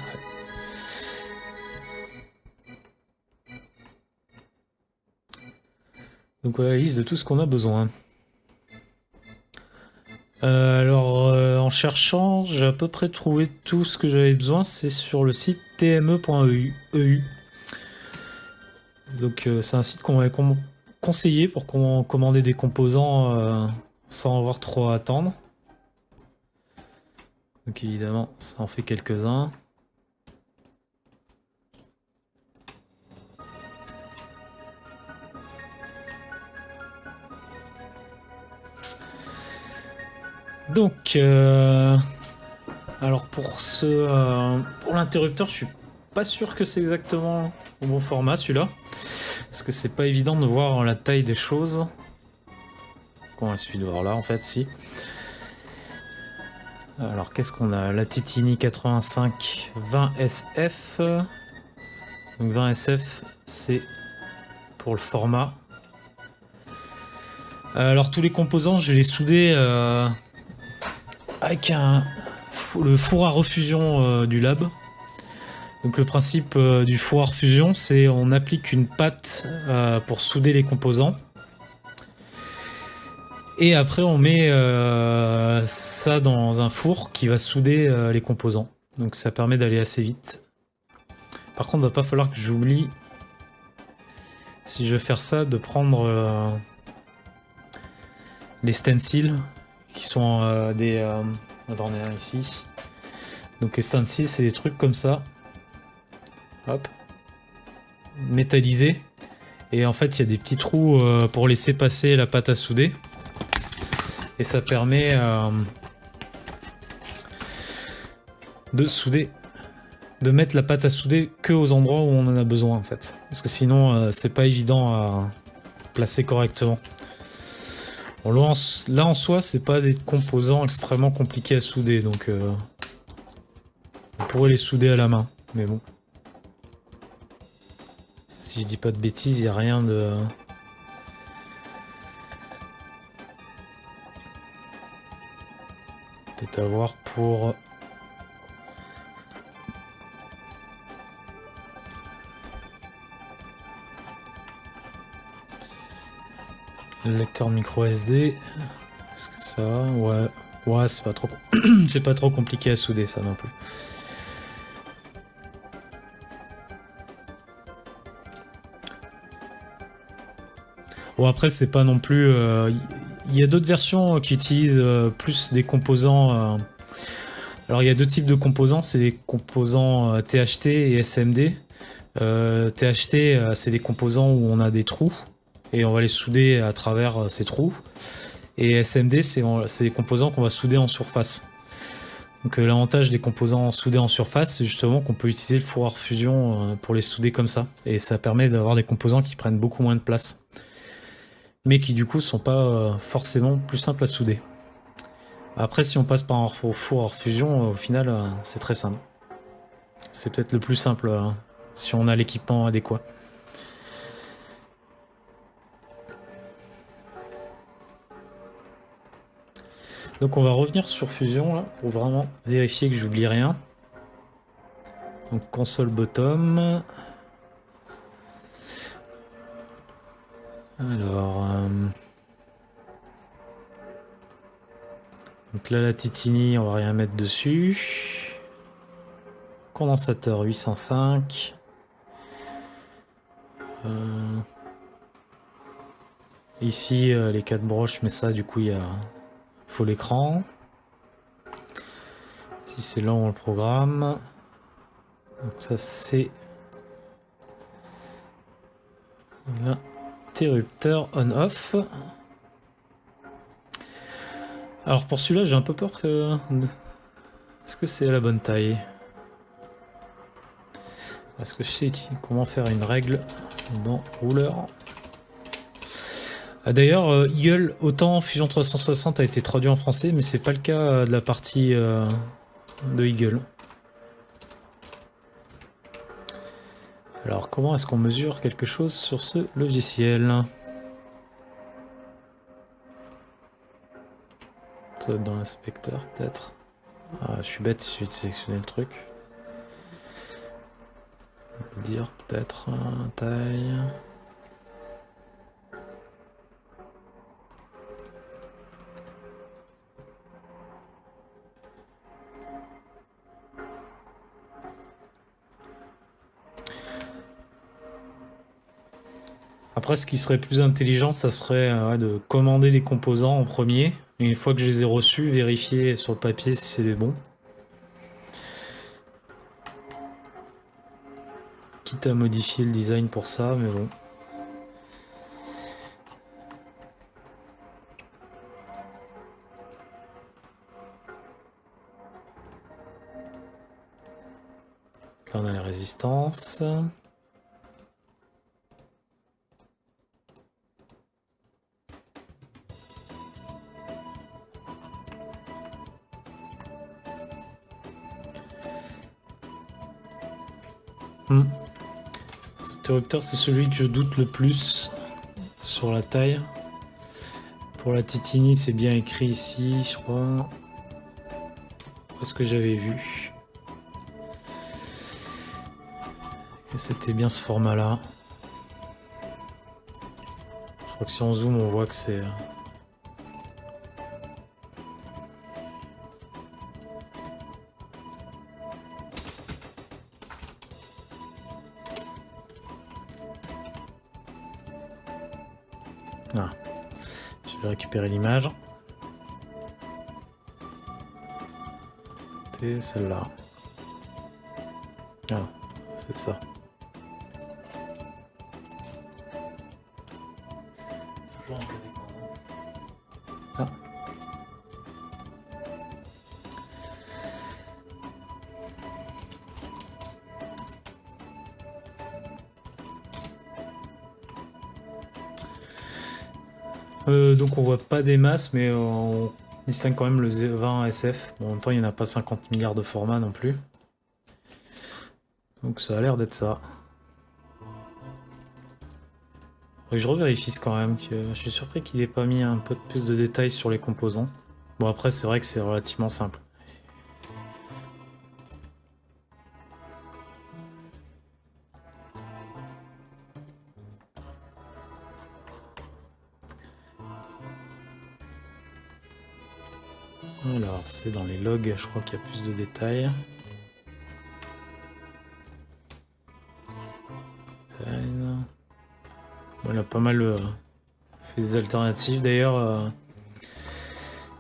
Donc la liste de tout ce qu'on a besoin. Euh, alors euh, en cherchant, j'ai à peu près trouvé tout ce que j'avais besoin. C'est sur le site tme.eu. E Donc euh, c'est un site qu'on m'avait conseillé pour commander des composants sans avoir trop à attendre. Donc évidemment, ça en fait quelques-uns. Donc, euh, alors pour ce, euh, pour l'interrupteur, je suis pas sûr que c'est exactement au bon format celui-là, parce que c'est pas évident de voir la taille des choses. Qu'on il de voir là en fait, si. Alors qu'est-ce qu'on a? La Titini 85 20 SF. Donc 20 SF, c'est pour le format. Alors tous les composants, je les souder. Euh, avec un, le four à refusion euh, du lab. Donc le principe euh, du four à refusion, c'est on applique une pâte euh, pour souder les composants. Et après on met ça dans un four qui va souder les composants. Donc ça permet d'aller assez vite. Par contre, il va pas falloir que j'oublie, si je veux faire ça, de prendre les stencils qui sont euh, des... Euh, attendez, un ici. Donc les stencils, c'est des trucs comme ça. Hop. Métallisés. Et en fait, il y a des petits trous euh, pour laisser passer la pâte à souder. Et ça permet de souder, de mettre la pâte à souder que aux endroits où on en a besoin en fait. Parce que sinon, c'est pas évident à placer correctement là, en soi, c'est pas des composants extrêmement compliqués à souder, donc euh, on pourrait les souder à la main, mais bon. Si je dis pas de bêtises, il n'y a rien de... Peut-être à voir Lecteur micro SD. Que ça Ouais. Ouais, c'est pas trop pas trop compliqué à souder ça non plus. Bon après c'est pas non plus... Il euh, y a d'autres versions qui utilisent euh, plus des composants... Euh, alors il y a deux types de composants, c'est les composants THT et SMD. THT c'est les composants où on a des trous et on va les souder à travers ces trous. Et SMD, c'est des composants qu'on va souder en surface. Donc l'avantage des composants soudés en surface, c'est justement qu'on peut utiliser le four fusion pour les souder comme ça. Et ça permet d'avoir des composants qui prennent beaucoup moins de place. Mais qui du coup sont pas forcément plus simples à souder. Après, si on passe par un four hors fusion, au final, euh, c'est très simple. C'est peut-être le plus simple euh, si on a l'équipement adéquat. Donc on va revenir sur Fusion là, pour vraiment vérifier que j'oublie rien. Donc console bottom. Alors... Euh, Donc là, la Titini, on va rien mettre dessus. Condensateur 805. Euh, ici, euh, les quatre broches, mais ça, du coup, il faut l'écran. Si c'est là, on le programme. Donc ça, c'est l'interrupteur on-off. Alors pour celui-là, j'ai un peu peur que... Est-ce que c'est la bonne taille? Est-ce que je sais comment faire une règle dans rouleur D'ailleurs, euh, Eagle, autant Fusion 360 a été traduit en français, mais c'est pas le cas de la partie euh, de Eagle. Alors comment est-ce qu'on mesure quelque chose sur ce logiciel? Dans l'inspecteur peut-être. Ah, je suis bête, il de sélectionner le truc. On peut dire peut-être taille. Après, ce qui serait plus intelligent, ça serait euh, de commander les composants en premier une fois que je les ai reçus, vérifier sur le papier si c'est des bons. Quitte à modifier le design pour ça, mais bon. Là on a les résistances. C'est celui que je doute le plus sur la taille. Pour la Titini, c'est bien écrit ici, je crois. ce que j'avais vu? C'était bien ce format-là. Je crois que si on zoome, on voit que c'est... récupérer l'image. C'est celle-là. Ah, c'est ça. Euh, donc on voit pas des masses, mais on distingue quand même le 20 SF. en même temps, il n'y en a pas 50 milliards de formats non plus. Donc ça a l'air d'être ça. je revérifie quand même. Que je suis surpris qu'il n'ait pas mis un peu plus de détails sur les composants. Bon après, c'est vrai que c'est relativement simple. Je crois qu'il y a plus de détails. Il a pas mal euh, fait des alternatives. D'ailleurs, euh,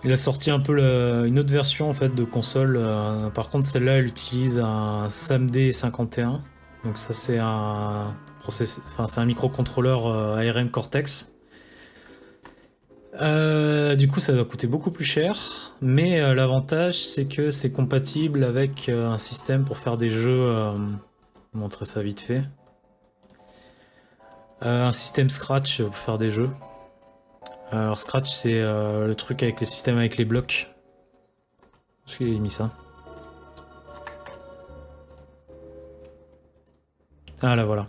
il a sorti un peu une autre version en fait de console. Euh, par contre, celle-là, elle utilise un SAMD 51. Donc ça, c'est un enfin, c'est un microcontrôleur ARM Cortex. du coup, ça va coûter beaucoup plus cher, mais l'avantage, c'est que c'est compatible avec un système pour faire des jeux. je vais montrer ça vite fait. un système Scratch pour faire des jeux. Alors Scratch, c'est le truc avec le système avec les blocs. Est-ce qu'il a mis ça Ah là voilà.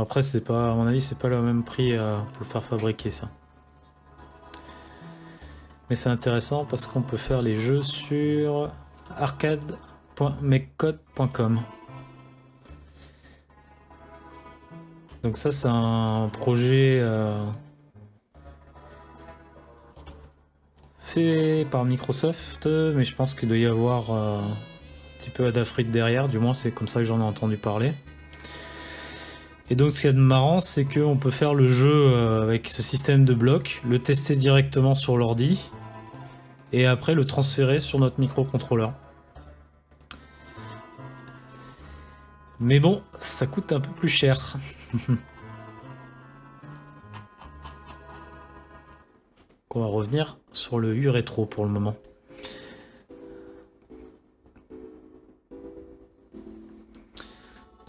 Après c'est pas, à mon avis c'est pas le même prix euh, pour le faire fabriquer ça. Mais c'est intéressant parce qu'on peut faire les jeux sur arcade.mecode.com. Donc ça c'est un projet euh, fait par Microsoft, mais je pense qu'il doit y avoir euh, un petit peu Adafruit derrière, du moins c'est comme ça que j'en ai entendu parler. Et donc ce a de marrant, c'est qu'on peut faire le jeu euh, avec ce système de blocs, le tester directement sur l'ordi, et après le transférer sur notre microcontrôleur. Mais bon, ça coûte un peu plus cher. on va revenir sur le U rétro pour le moment.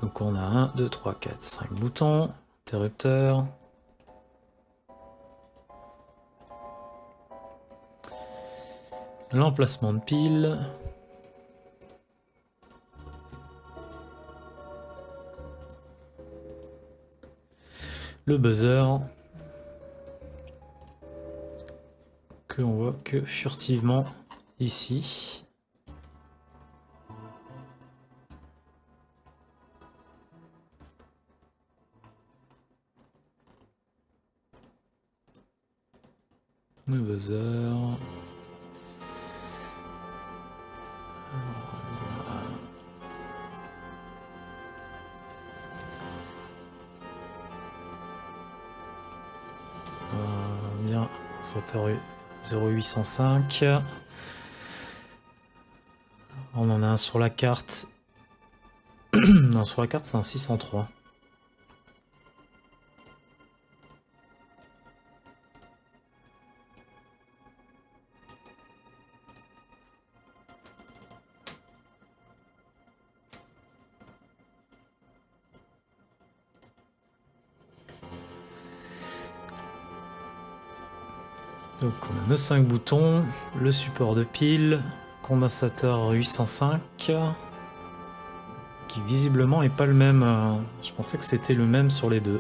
Donc on a 1, 2, 3, 4, 5 boutons, interrupteur. L'emplacement de pile. Le buzzer. on voit que furtivement ici. Le buzzer. Euh, bien, rue 0805. On en a un sur la carte. non, sur la carte, c'est un 603. Nos 5 boutons, le support de pile, condensateur 805, qui visiblement est pas le même. Euh, je pensais que c'était le même sur les deux.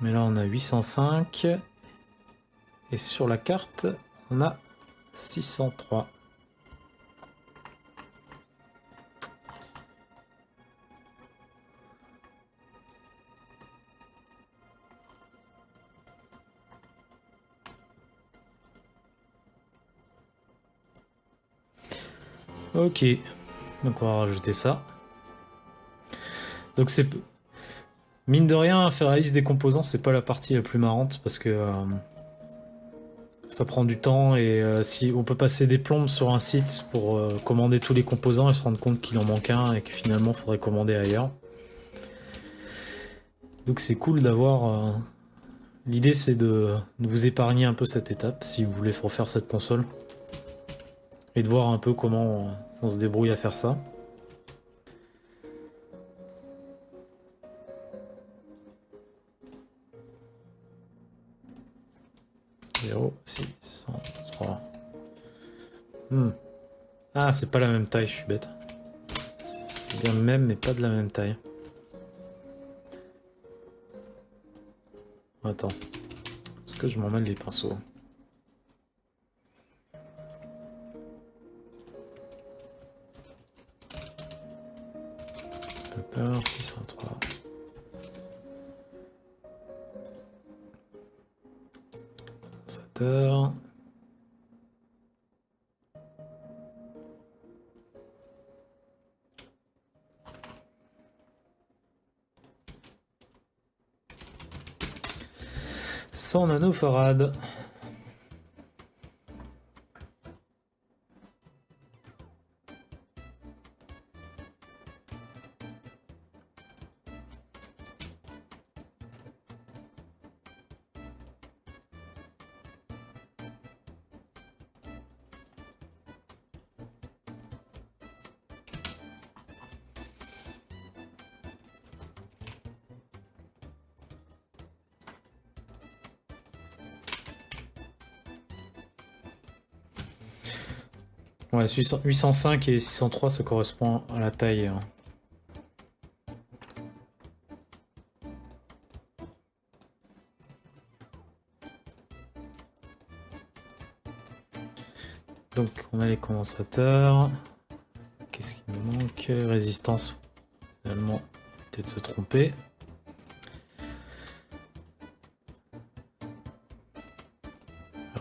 Mais là on a 805, et sur la carte on a 603. Ok, donc on va rajouter ça. Donc c'est... Mine de rien, faire la liste des composants, c'est pas la partie la plus marrante parce que euh, ça prend du temps et euh, si on peut passer des plombes sur un site pour euh, commander tous les composants et se rendre compte qu'il en manque un et que finalement il faudrait commander ailleurs. Donc c'est cool d'avoir... L'idée c'est de, de vous épargner un peu cette étape si vous voulez refaire cette console et de voir un peu comment on, se débrouille à faire ça. Hmm. Ah, c'est pas la même taille, je suis bête. C'est bien le même, mais pas de la même taille. Attends. Est-ce que je m'emmène les pinceaux? 603. Condensateur. Sans nanofarad. Ouais, 805 et 603, ça correspond à la taille. Hein. Donc on a les condensateurs. Qu'est-ce qui nous manque? Résistance. Finalement, peut-être se tromper.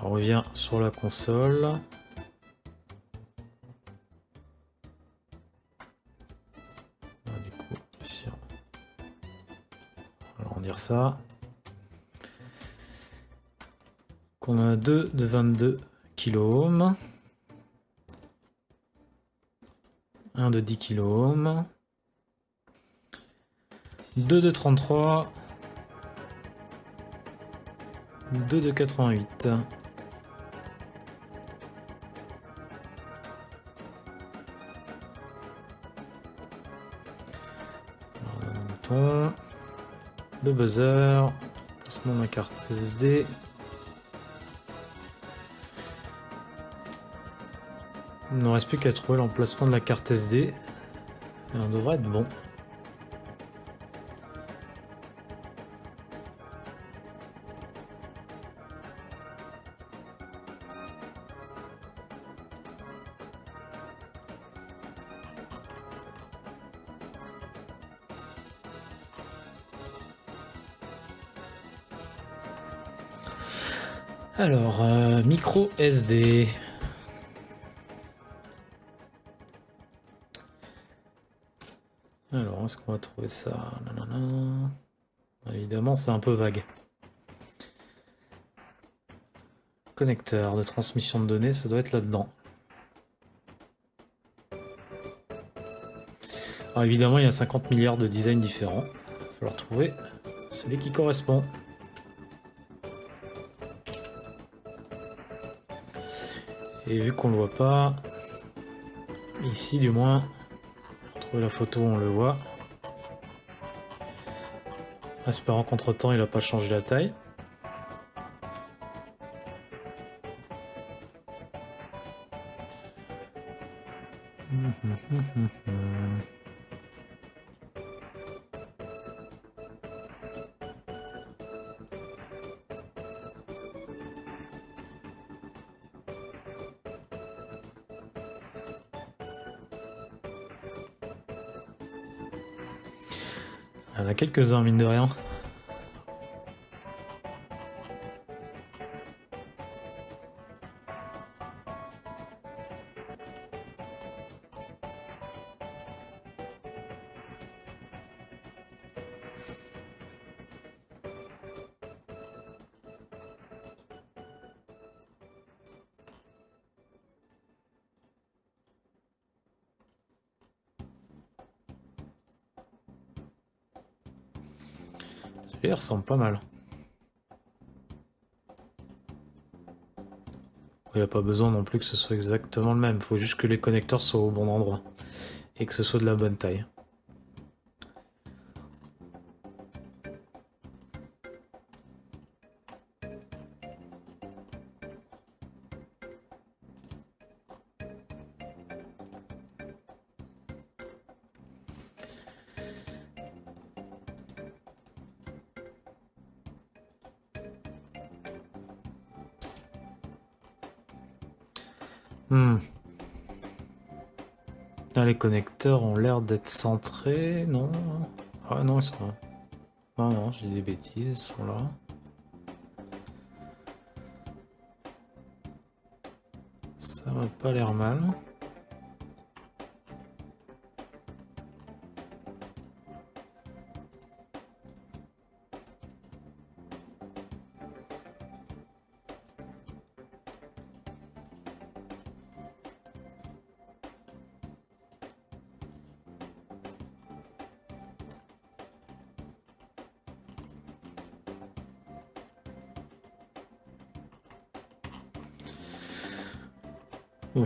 on revient sur la console. Ça. Qu'on a deux de 22 kOhms. Un de 10 kOhms. Deux de 33. Deux de 88. Le buzzer. De ma carte SD. Il ne reste plus qu'à trouver l'emplacement de la carte SD. Et on devrait être bon. Alors, euh, micro SD. Alors, est-ce qu'on va trouver ça? Évidemment, c'est un peu vague. Connecteur de transmission de données, ça doit être là-dedans. Alors évidemment, il y a 50 milliards de designs différents. Il va falloir trouver celui qui correspond. Et vu qu'on le voit pas, ici du moins, trouver la photo on le voit. Espérant qu'entre temps il a pas changé la taille. Quelques-uns, mine de rien. Pas mal. Il n'y a pas besoin non plus que ce soit exactement le même. Il faut juste que les connecteurs soient au bon endroit. Et que ce soit de la bonne taille. Hmm. les connecteurs ont l'air d'être centrés, non Ah non, ils sont... Non, non, j'ai des bêtises, ils sont là. Ça va pas l'air mal.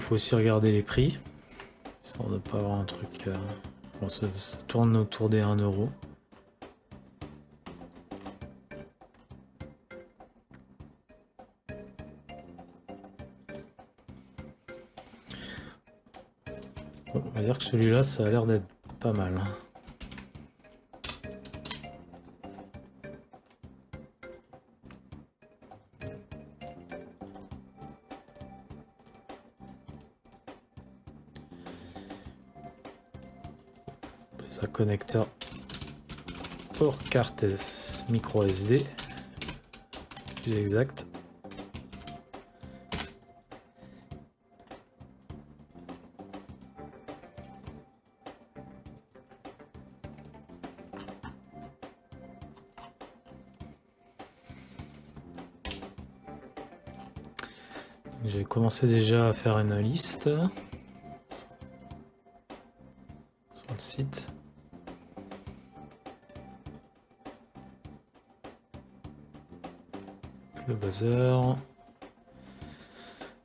Faut aussi regarder les prix, histoire de pas avoir un truc... Euh, bon, ça, tourne autour des 1 euro. va dire que celui-là, ça a l'air d'être pas mal. Connecteur pour carte micro SD, plus exact. J'ai commencé déjà à faire une liste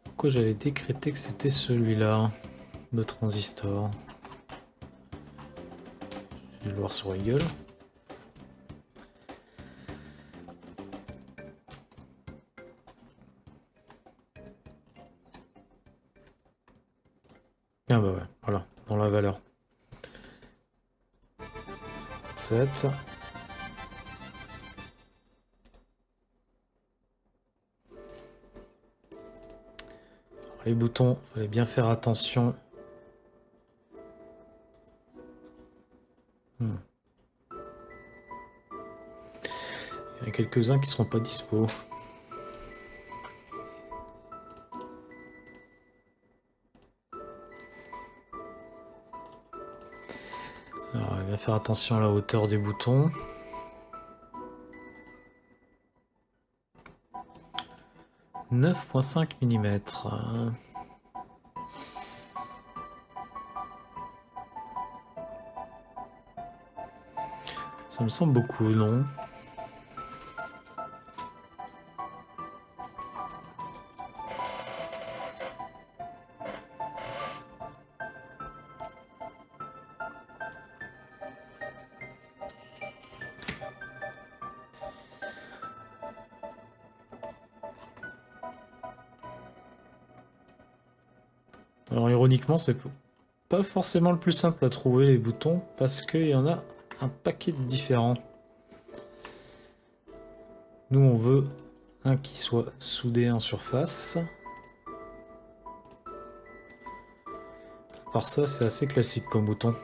Pourquoi j'avais décrété que c'était celui-là de transistor? Je vais le voir sur Google. Ah bah ouais, voilà, dans la valeur. 57. Les boutons, fallait bien faire attention. Hmm. Il y en a quelques-uns qui seront pas dispo. Alors, bien faire attention à la hauteur des boutons. 9.5 mm. Ça me semble beaucoup, non C'est pas forcément le plus simple à trouver les boutons parce qu'il y en a un paquet de différents. Nous, on veut un qui soit soudé en surface. À part ça, c'est assez classique comme bouton.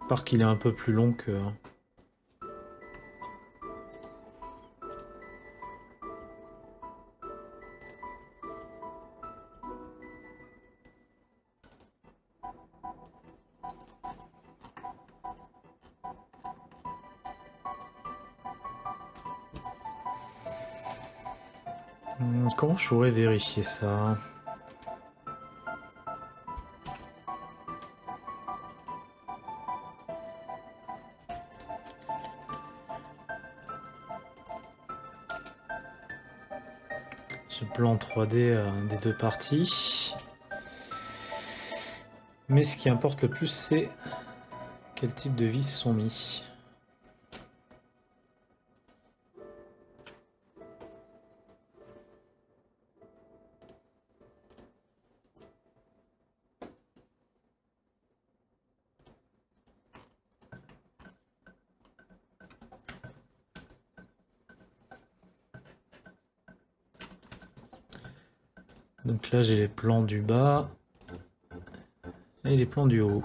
À part qu'il est un peu plus long que... pourrais vérifier ça Ce plan 3D euh, des deux parties. Mais ce qui importe le plus, c'est quel type de vis sont mis. Là, j'ai les plans du bas et les plans du haut.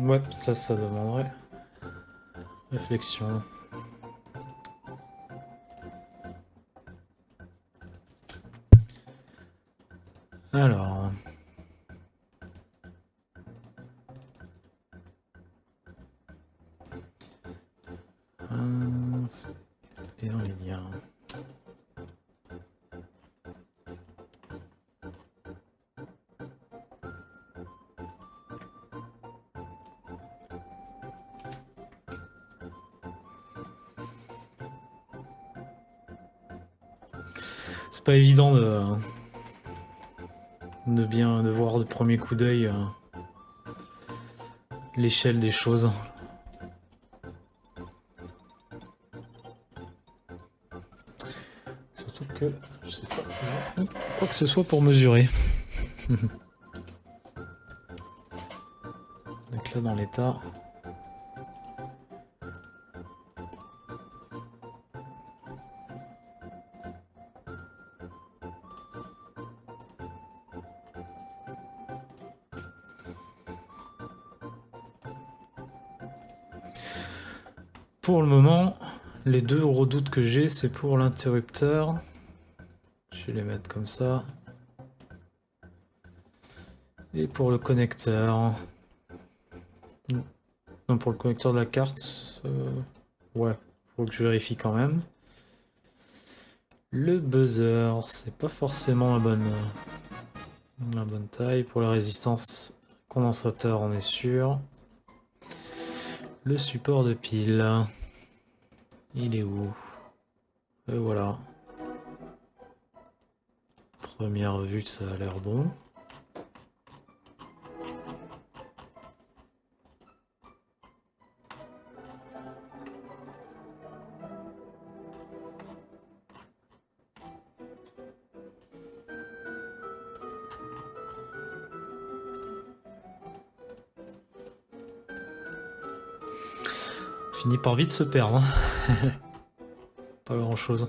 Ouais, ça, ça demanderait réflexion. Alors... pas évident de, de bien de voir de premier coup d'œil euh, l'échelle des choses. Surtout que je sais pas quoi que ce soit pour mesurer. Donc là dans l'état. J'ai, c'est pour l'interrupteur. Je vais les mettre comme ça. Et pour le connecteur. Non, pour le connecteur de la carte. Euh, ouais, faut que je vérifie quand même. Le buzzer, c'est pas forcément la bonne, la bonne taille. Pour la résistance condensateur, on est sûr. Le support de pile. Il est où? Et voilà. Première vue, ça a l'air bon. Finit par vite se perdre. hein. Pas grand chose.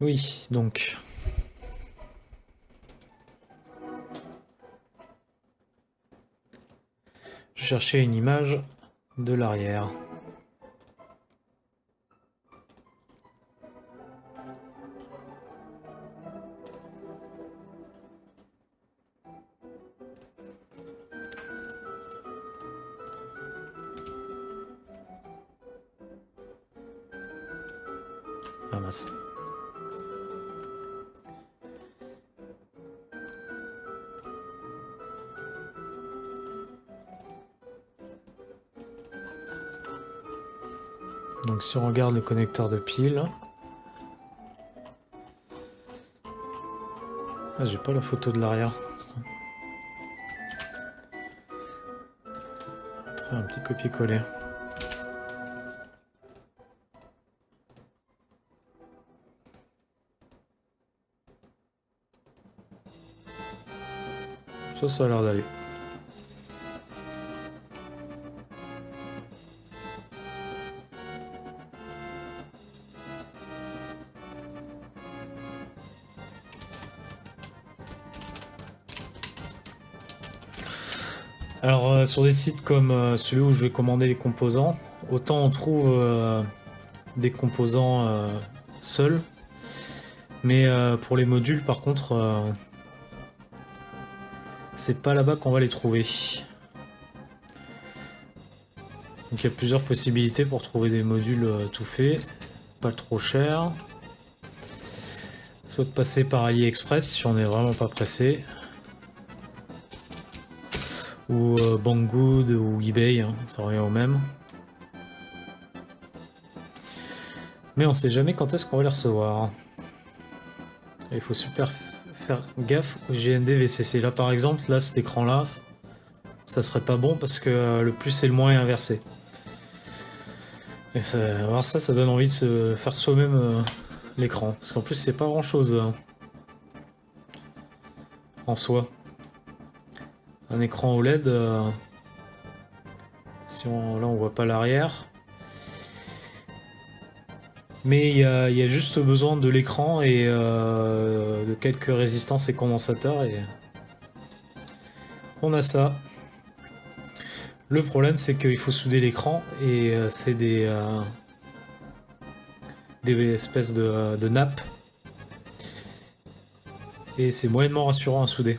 Oui, donc. Je cherchais une image de l'arrière. Si on regarde le connecteur de pile... Ah j'ai pas la photo de l'arrière. Un petit copier-coller. Ça, ça a l'air d'aller. Sur des sites comme euh, celui où je vais commander les composants, autant on trouve euh, des composants euh, seuls, mais pour les modules par contre, c'est pas là-bas qu'on va les trouver. Donc il y a plusieurs possibilités pour trouver des modules tout faits, pas trop cher. Soit de passer par AliExpress si on n'est vraiment pas pressé. Ou Banggood ou eBay, hein, ça revient au même. Mais on sait jamais quand est-ce qu'on va les recevoir. Il faut super faire gaffe au GND VCC. Là par exemple, là cet écran là, ça serait pas bon parce que euh, le plus et le moins est inversé. Et ça, ça, ça donne envie de se faire soi-même euh, l'écran. Parce qu'en plus c'est pas grand chose en soi. Un écran OLED. si on, là, on voit pas l'arrière. Mais il y, a, juste besoin de l'écran et de quelques résistances et condensateurs et on a ça. Le problème, c'est qu'il faut souder l'écran et euh, c'est des, euh, des espèces de, de nappes. Et c'est moyennement rassurant à souder.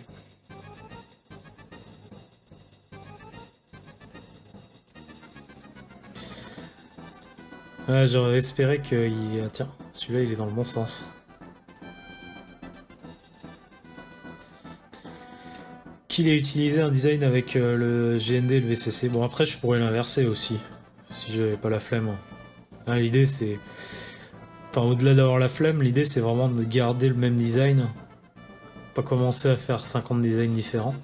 J'aurais espéré qu'il... Ah, tiens, celui-là il est dans le bon sens. qu'il ait utilisé un design avec euh, le GND et le VCC. Bon, après, je pourrais l'inverser aussi, si j'avais pas la flemme. Hein, l'idée, c'est... Enfin, au-delà d'avoir la flemme, l'idée, c'est vraiment de garder le même design. Pas commencer à faire 50 designs différents.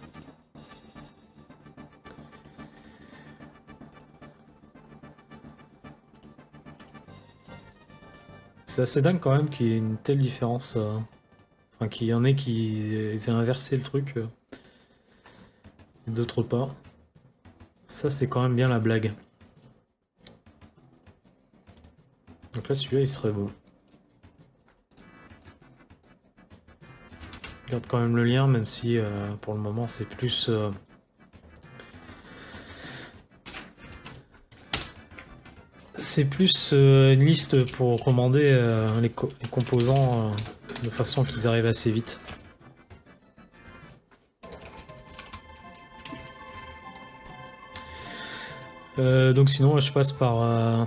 C'est assez dingue quand même qu'il y ait une telle différence. Euh, enfin, qu'il y en ait qui aient inversé le truc. Euh d'autres pas. Ça, c'est quand même bien la blague. Donc là, celui-là, il serait beau. Garde quand même le lien, même si euh, pour le moment, c'est plus... c'est plus euh, une liste pour commander les, les, composants de façon qu'ils arrivent assez vite. Euh, donc sinon, je passe par euh,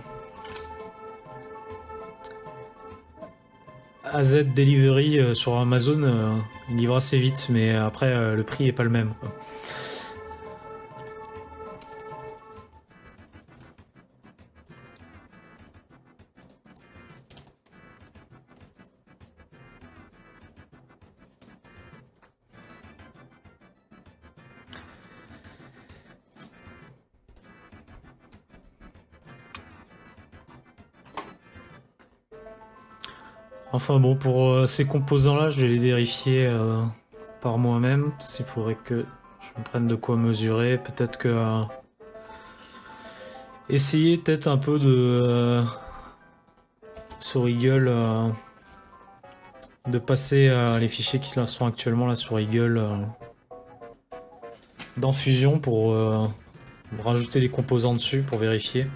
AZ Delivery euh, sur Amazon. il livre assez vite, mais après, le prix est pas le même. Enfin bon, pour euh, ces composants-là, je vais les vérifier euh, par moi-même. S'il faudrait que je me prenne de quoi mesurer. Peut-être que... Euh, essayer peut-être un peu de... sur Eagle... de passer les fichiers qui sont actuellement là sur Eagle dans Fusion pour rajouter les composants dessus pour vérifier.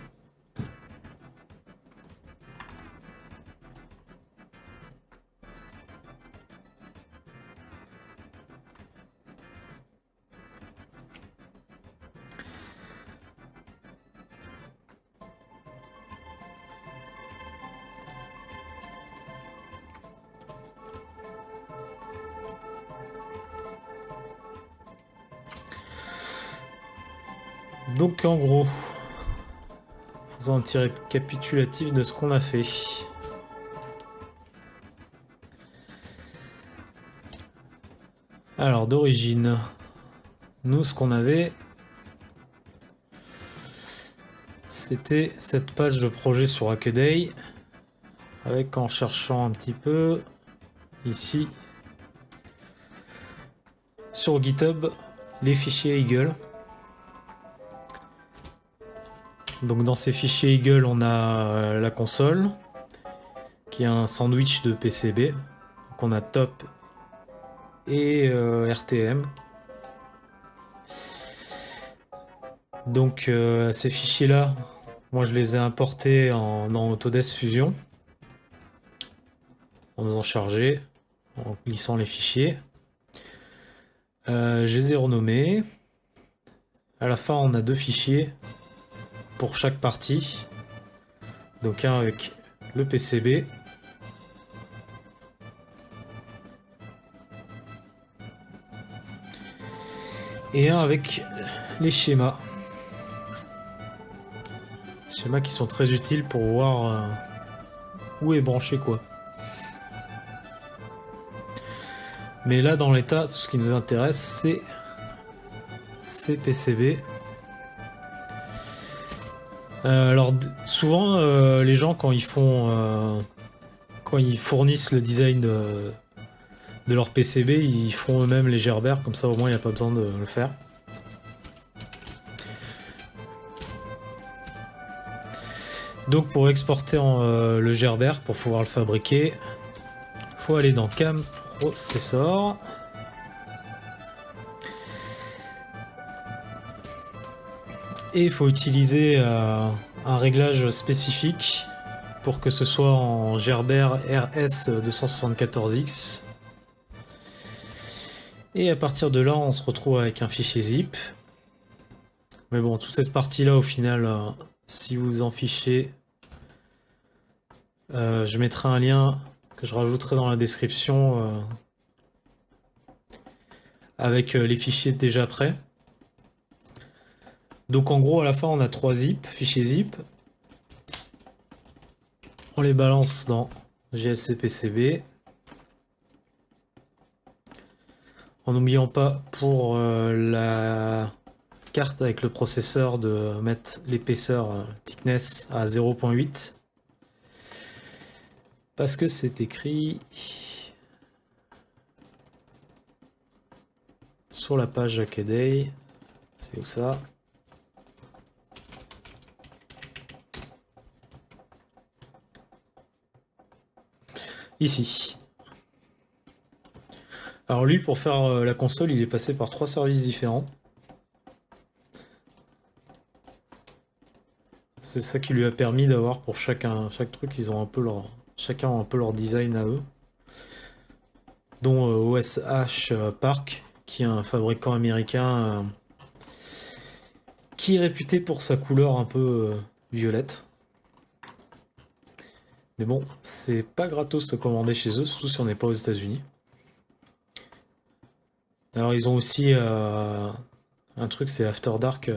En gros, faisons un petit récapitulatif de ce qu'on a fait. Alors d'origine, nous ce qu'on avait, c'était cette page de projet sur Hackaday, avec en cherchant un petit peu, ici, sur GitHub, les fichiers Eagle. Donc dans ces fichiers Eagle, on a euh, la console, qui est un sandwich de PCB. Donc on a top et euh, RTM. Donc euh, ces fichiers-là, moi je les ai importés en, Autodesk Fusion. En faisant charger, en glissant les fichiers. je les ai renommés. À la fin, on a deux fichiers pour chaque partie. Donc un avec le PCB. Et un avec les schémas. Schémas qui sont très utiles pour voir euh, où est branché quoi. Mais là dans l'état, tout ce qui nous intéresse c'est ces PCB. Euh, alors souvent, euh, les gens quand ils font, euh, quand ils fournissent le design de, leur PCB, ils font eux-mêmes les gerbères, comme ça au moins il n'y a pas besoin de le faire. Donc pour exporter le gerbère, pour pouvoir le fabriquer, faut aller dans CAM Processor. Et il faut utiliser euh, un réglage spécifique pour que ce soit en Gerber RS274X. Et à partir de là, on se retrouve avec un fichier zip. Mais bon, toute cette partie-là, au final, euh, si vous en fichez, euh, je mettrai un lien que je rajouterai dans la description avec les fichiers déjà prêts. Donc en gros, à la fin, on a trois zip, fichiers zip. On les balance dans GLC PCB. En n'oubliant pas pour la carte avec le processeur de mettre l'épaisseur euh, thickness à 0.8 parce que c'est écrit sur la page Jackaday c'est où ça? Ici alors lui pour faire euh, la console il est passé par trois services différents C'est ça qui lui a permis d'avoir pour chacun, chaque truc, ils ont un peu leur, chacun a un peu leur design à eux. Dont OSH euh, euh, Park, qui est un fabricant américain qui est réputé pour sa couleur un peu violette. Mais bon, c'est pas gratos de commander chez eux, surtout si on n'est pas aux États-Unis. Alors ils ont aussi un truc, c'est After Dark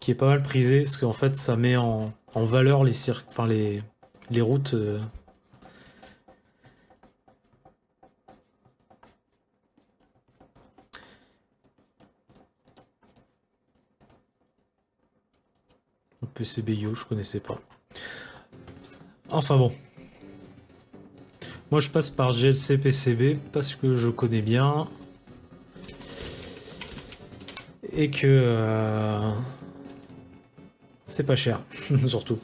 qui est pas mal prisé, parce qu'en fait ça met en, valeur les, enfin, les, les routes. Euh. PCBio, je connaissais pas. Enfin bon. Moi je passe par GLC PCB parce que je connais bien. Et que... Euh, c'est pas cher, surtout.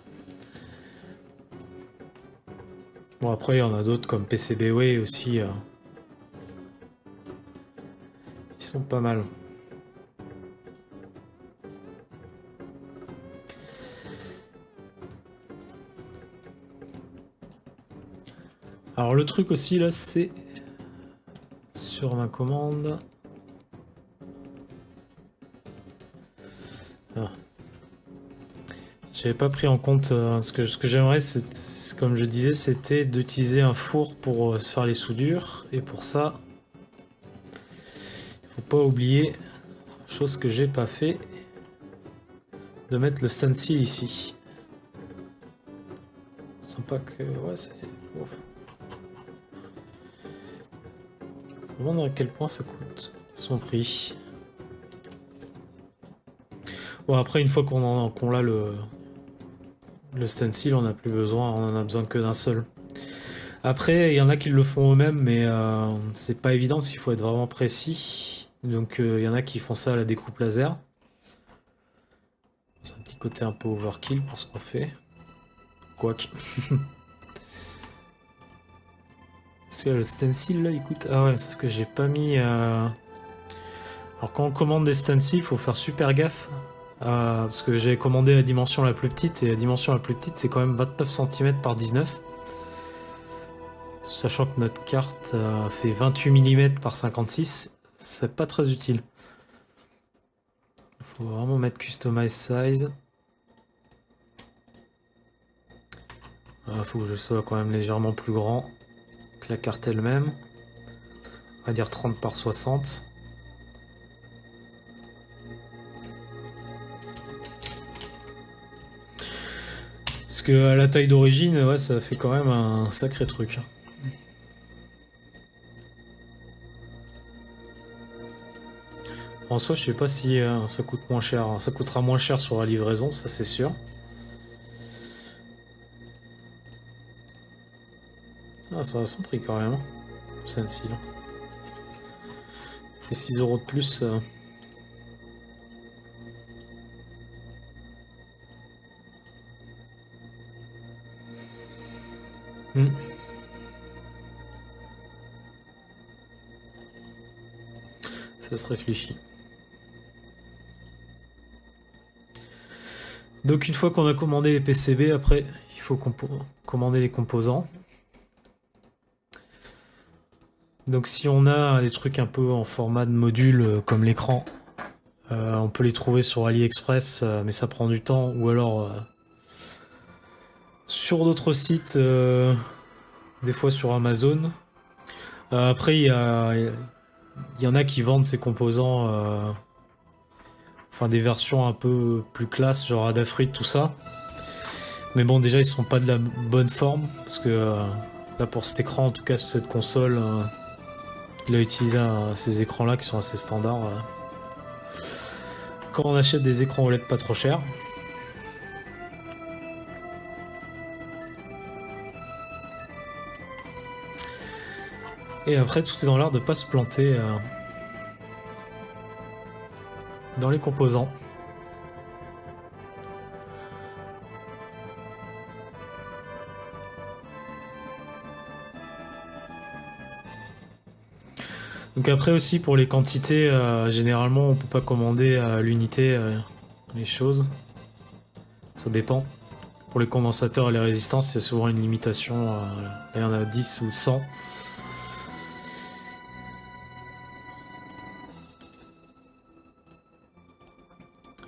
Bon, après, il y en a d'autres comme PCBWay aussi. Euh. Ils sont pas mal. Alors le truc aussi là c'est sur ma commande J'avais pas pris en compte euh, ce que, ce que j'aimerais, comme je disais, c'était d'utiliser un four pour euh, faire les soudures. Et pour ça, il faut pas oublier, chose que j'ai pas fait, de mettre le stencil ici. Sympa que... Ouais, demande à quel point ça coûte son prix. Bon après une fois qu'on qu'on l'a le, le stencil, on n'a plus besoin, on en a besoin que d'un seul. Après, il y en a qui le font eux-mêmes, mais euh, c'est pas évident parce qu'il faut être vraiment précis. Donc euh, il y en a qui font ça à la découpe laser. C'est un petit côté un peu overkill pour ce qu'on fait. Quoique. Est-ce que le stencil là, il coûte... Ah ouais, sauf que j'ai pas mis... Euh, Alors quand on commande des stencils, il faut faire super gaffe. Euh, parce que j'ai commandé la dimension la plus petite, et la dimension la plus petite c'est quand même 29 cm par 19. Sachant que notre carte euh, fait 28 mm par 56, c'est pas très utile. Il faut vraiment mettre Customize Size. Il faut que je sois quand même légèrement plus grand la carte elle-même. On va dire 30 par 60. que à la taille d'origine, ouais, ça fait quand même un sacré truc. En soi, je sais pas si euh, ça coûte moins cher. Ça coûtera moins cher sur la livraison, ça c'est sûr. Ah, ça a son prix quand même. Hein, celle-ci, là. Et 6 euros de plus. Euh. Hmm. Ça se réfléchit. Donc une fois qu'on a commandé les PCB, après il faut commander les composants. Donc si on a des trucs un peu en format de module euh, comme l'écran, euh, on peut les trouver sur AliExpress, euh, mais ça prend du temps, ou alors sur d'autres sites, des fois sur Amazon. après, il y, y, en a qui vendent ces composants, enfin des versions un peu plus classe, genre Adafruit, tout ça. Mais bon, déjà, ils sont pas de la bonne forme, parce que là, pour cet écran, en tout cas, sur cette console, il a utilisé ces écrans-là qui sont assez standards. Quand on achète des écrans OLED pas trop chers. Et après, tout est dans l'art de pas se planter euh, dans les composants. Donc après aussi pour les quantités, euh, généralement on peut pas commander à l'unité euh, les choses. Ça dépend. Pour les condensateurs et les résistances, a souvent une limitation. Euh, il y en a 10 ou 100.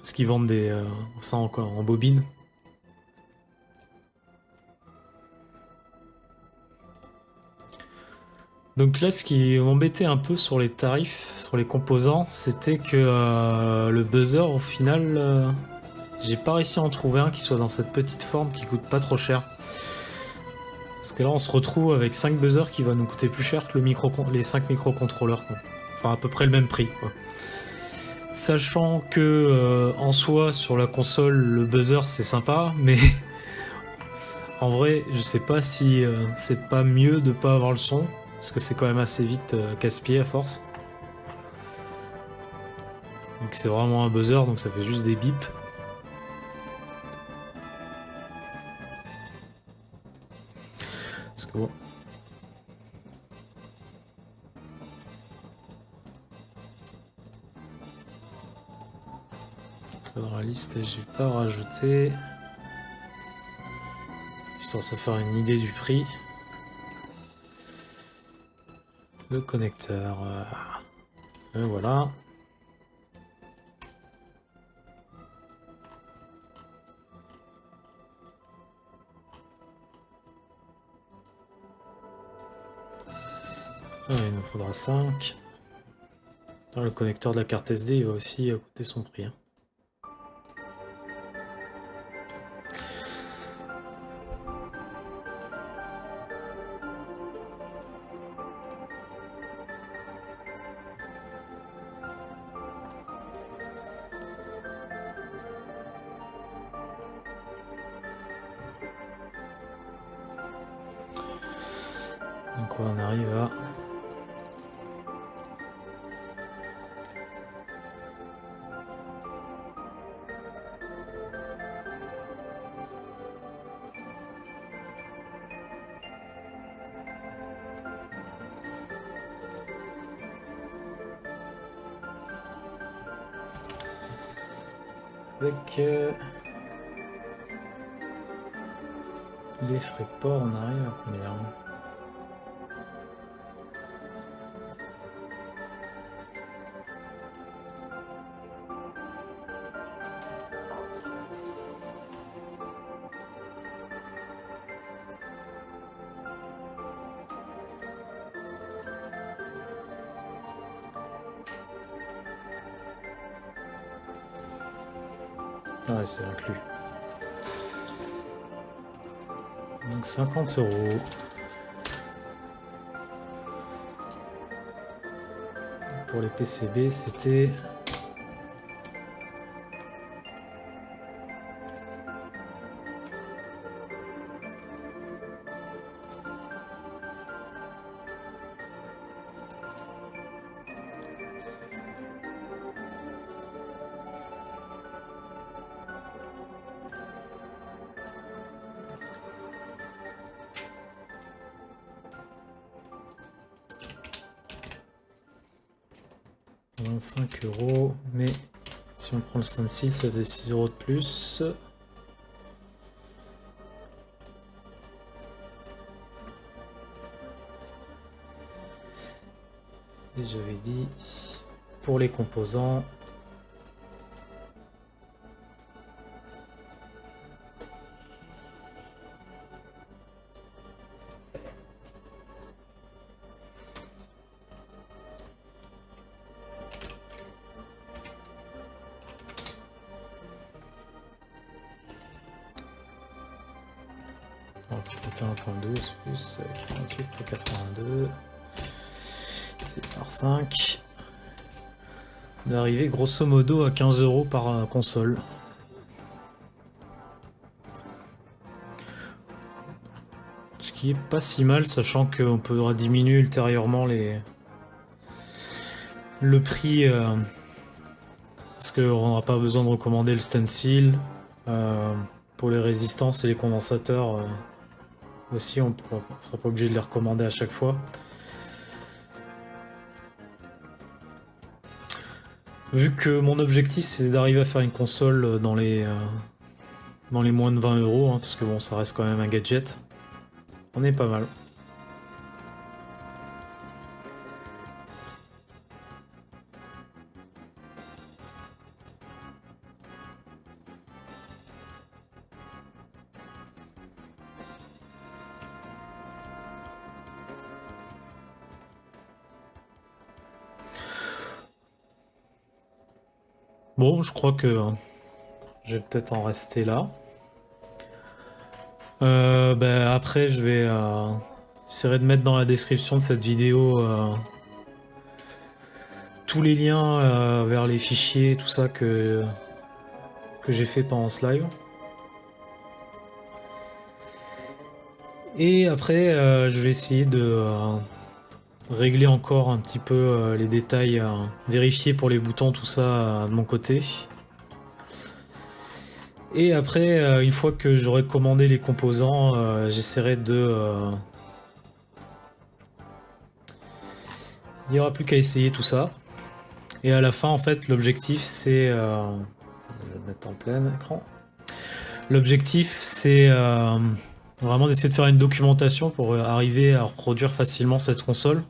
Ce qu'ils vendent des, ça encore en bobine. Donc là, ce qui m'embêtait un peu sur les tarifs, sur les composants, c'était que euh, le buzzer, au final, euh, j'ai pas réussi à en trouver un qui soit dans cette petite forme qui coûte pas trop cher. Parce que là, on se retrouve avec 5 buzzers qui va nous coûter plus cher que les 5 microcontrôleurs. Enfin, à peu près le même prix. Sachant que, euh, en soi, sur la console, le buzzer, c'est sympa, mais... en vrai, je sais pas si c'est pas mieux de pas avoir le son. Parce que c'est quand même assez vite euh, casse-pied à force. Donc c'est vraiment un buzzer, donc ça fait juste des bips. Parce que bon... La liste, j'ai pas rajouté. Histoire de se faire une idée du prix le connecteur. Euh, voilà. Il nous faudra 5. le connecteur de la carte SD, il va aussi coûter son prix. Hein. 50 euros. Pour les PCB, c'était 66, ça fait 6 euros de plus. Et j'avais dit pour les composants par 5. D'arriver grosso modo à 15 euros par euh, console. Ce qui est pas si mal, sachant qu'on pourra diminuer ultérieurement les... le prix. Euh, parce qu'on n'aura pas besoin de recommander le stencil. Euh, pour les résistances et les condensateurs aussi, on ne sera pas obligé de les recommander à chaque fois. Vu que mon objectif c'est d'arriver à faire une console dans les, euh, dans les moins de 20 euros, hein, parce que bon ça reste quand même un gadget, on est pas mal. Je crois que je vais peut-être en rester là. Euh, ben, après, je vais euh, essayer de mettre dans la description de cette vidéo euh, tous les liens vers les fichiers, tout ça que, que j'ai fait pendant ce live. Et après, je vais essayer de régler encore un petit peu euh, les détails, vérifier pour les boutons, tout ça euh, de mon côté. Et après, euh, une fois que j'aurai commandé les composants, j'essaierai de... Il n'y aura plus qu'à essayer tout ça. Et à la fin, en fait, l'objectif, c'est... Je vais le mettre en plein écran. L'objectif, c'est vraiment d'essayer de faire une documentation pour arriver à reproduire facilement cette console.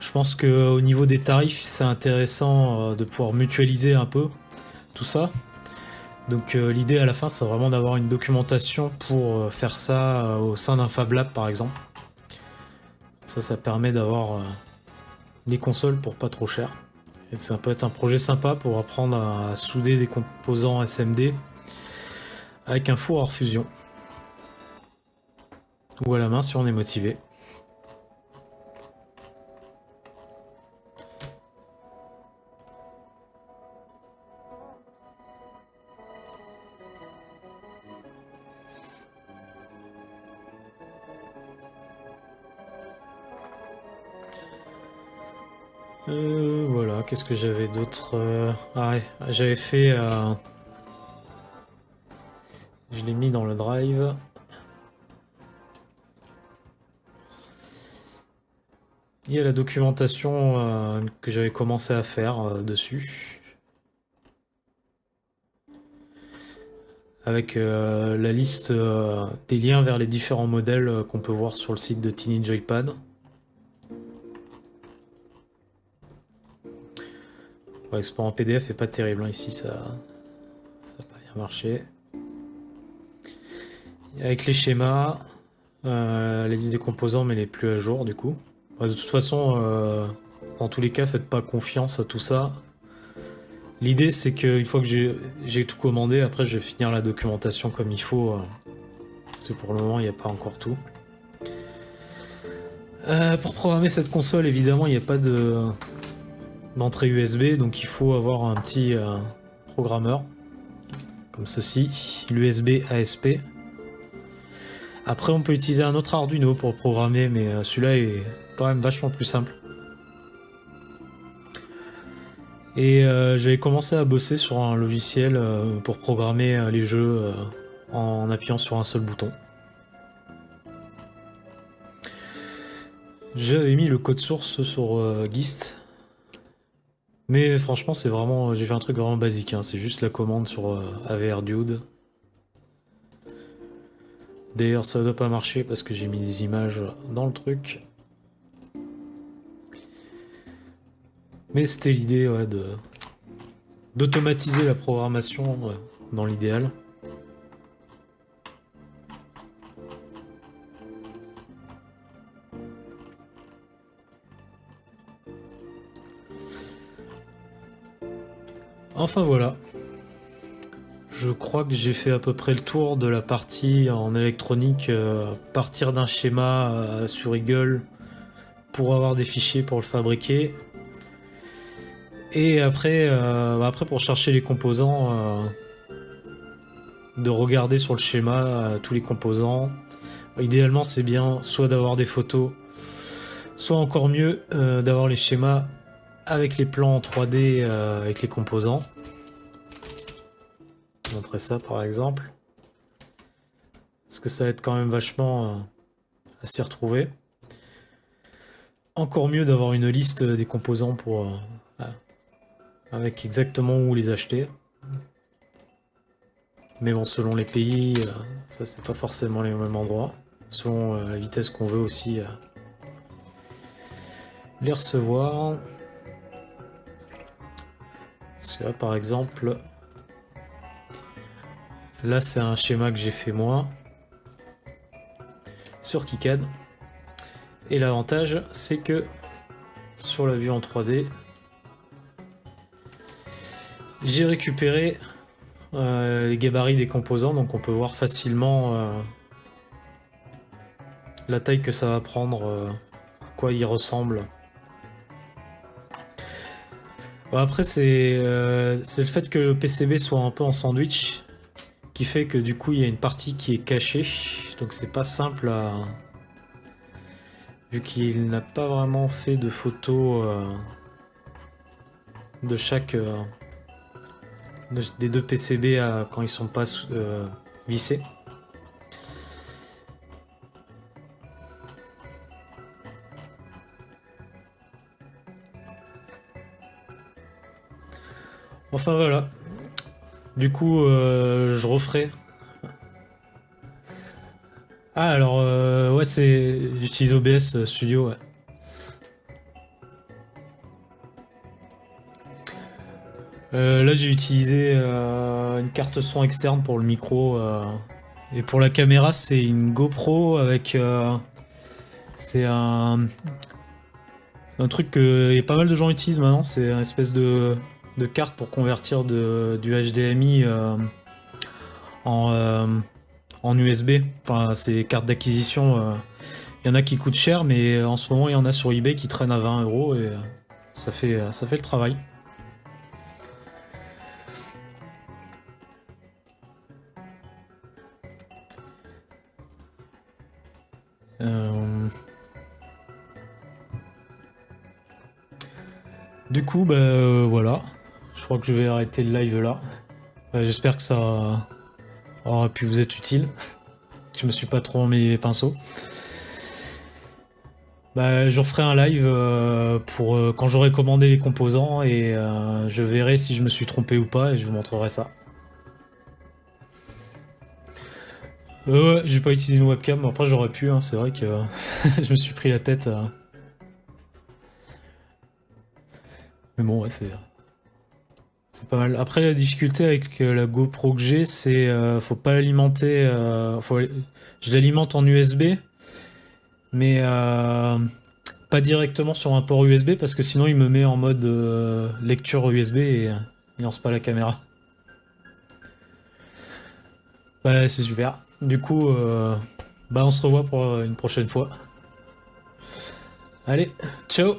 Je pense qu'au niveau des tarifs, c'est intéressant euh, de pouvoir mutualiser un peu tout ça. Donc euh, l'idée à la fin, c'est vraiment d'avoir une documentation pour euh, faire ça au sein d'un Fab Lab par exemple. Ça, ça permet d'avoir les consoles pour pas trop cher. Et ça peut être un projet sympa pour apprendre à souder des composants SMD avec un four hors fusion. Ou à la main si on est motivé. Euh, voilà, qu'est-ce que j'avais d'autre euh, Ah j'avais fait... Euh, je l'ai mis dans le drive. Il y a la documentation que j'avais commencé à faire dessus. Avec la liste des liens vers les différents modèles qu'on peut voir sur le site de Tiny Joypad. L'export en PDF est pas terrible, hein. ici ça n'a pas bien marché. avec les schémas, euh, la des composants mais les plus à jour du coup. de toute façon, euh, dans tous les cas, faites pas confiance à tout ça. L'idée c'est qu'une fois que j'ai tout commandé, après je vais finir la documentation comme il faut. Euh, parce que pour le moment il n'y a pas encore tout. pour programmer cette console, évidemment, il n'y a pas de d'entrée USB, donc il faut avoir un petit euh, programmeur, comme ceci, l'USB ASP. Après on peut utiliser un autre Arduino pour programmer, mais euh, celui-là est quand même vachement plus simple. Et euh, j'avais commencé à bosser sur un logiciel pour programmer les jeux en appuyant sur un seul bouton. J'avais mis le code source sur Gist, Mais franchement, c'est vraiment, j'ai fait un truc vraiment basique. Hein. C'est juste la commande sur euh, AVR Dude. D'ailleurs, ça doit pas marcher parce que j'ai mis des images dans le truc. Mais c'était l'idée d'automatiser la programmation dans l'idéal. Enfin voilà. Je crois que j'ai fait à peu près le tour de la partie en électronique, euh, partir d'un schéma euh, sur Eagle pour avoir des fichiers pour le fabriquer. Et après, euh, après pour chercher les composants, de regarder sur le schéma tous les composants. Idéalement c'est bien soit d'avoir des photos, soit encore mieux d'avoir les schémas avec les plans en 3D euh, avec les composants. Je vais montrer ça par exemple. Parce que ça va être quand même vachement euh, à s'y retrouver. Encore mieux d'avoir une liste des composants pour euh, avec exactement où les acheter. Mais bon, selon les pays, ça c'est pas forcément les mêmes endroits. Selon la vitesse qu'on veut aussi les recevoir par exemple, là, c'est un schéma que j'ai fait moi sur KiCad. Et l'avantage, c'est que sur la vue en 3D, j'ai récupéré euh, les gabarits des composants, donc on peut voir facilement euh, la taille que ça va prendre, euh, à quoi il ressemble. Après, euh, c'est le fait que le PCB soit un peu en sandwich qui fait que du coup, il y a une partie qui est cachée. Donc c'est pas simple. Vu qu'il n'a pas vraiment fait de photos euh, de chaque... Euh, des deux PCB quand ils sont pas vissés. Enfin voilà. Du coup, euh, je referai. Ah alors, euh, ouais, c'est... J'utilise OBS euh, Studio, ouais. là, j'ai utilisé une carte son externe pour le micro. et pour la caméra, c'est une GoPro avec... c'est un... C'est un truc que pas mal de gens utilisent maintenant. C'est un espèce de de cartes pour convertir de, du HDMI euh, en, euh, USB. Enfin, c'est cartes d'acquisition. Il euh. y en a qui coûtent cher, mais en ce moment, il y en a sur eBay qui traînent à 20 euros et ça fait, ça fait le travail. Du coup, bah voilà crois que je vais arrêter le live là. J'espère que ça aura pu vous être utile. Je me suis pas trop en mes pinceaux. Bah, je referai un live euh, pour euh, quand j'aurai commandé les composants et euh, je verrai si je me suis trompé ou pas et je vous montrerai ça. ouais, j'ai pas utilisé une webcam, après j'aurais pu, hein, c'est vrai que je me suis pris la tête. Mais bon, ouais, c'est... C'est pas mal. Après, la difficulté avec euh, la GoPro que j'ai, c'est euh, faut pas l'alimenter. Euh, je l'alimente en USB, mais pas directement sur un port USB parce que sinon il me met en mode lecture USB et il lance pas la caméra. Bah, c'est super. Du coup, bah, on se revoit pour une prochaine fois. Allez, ciao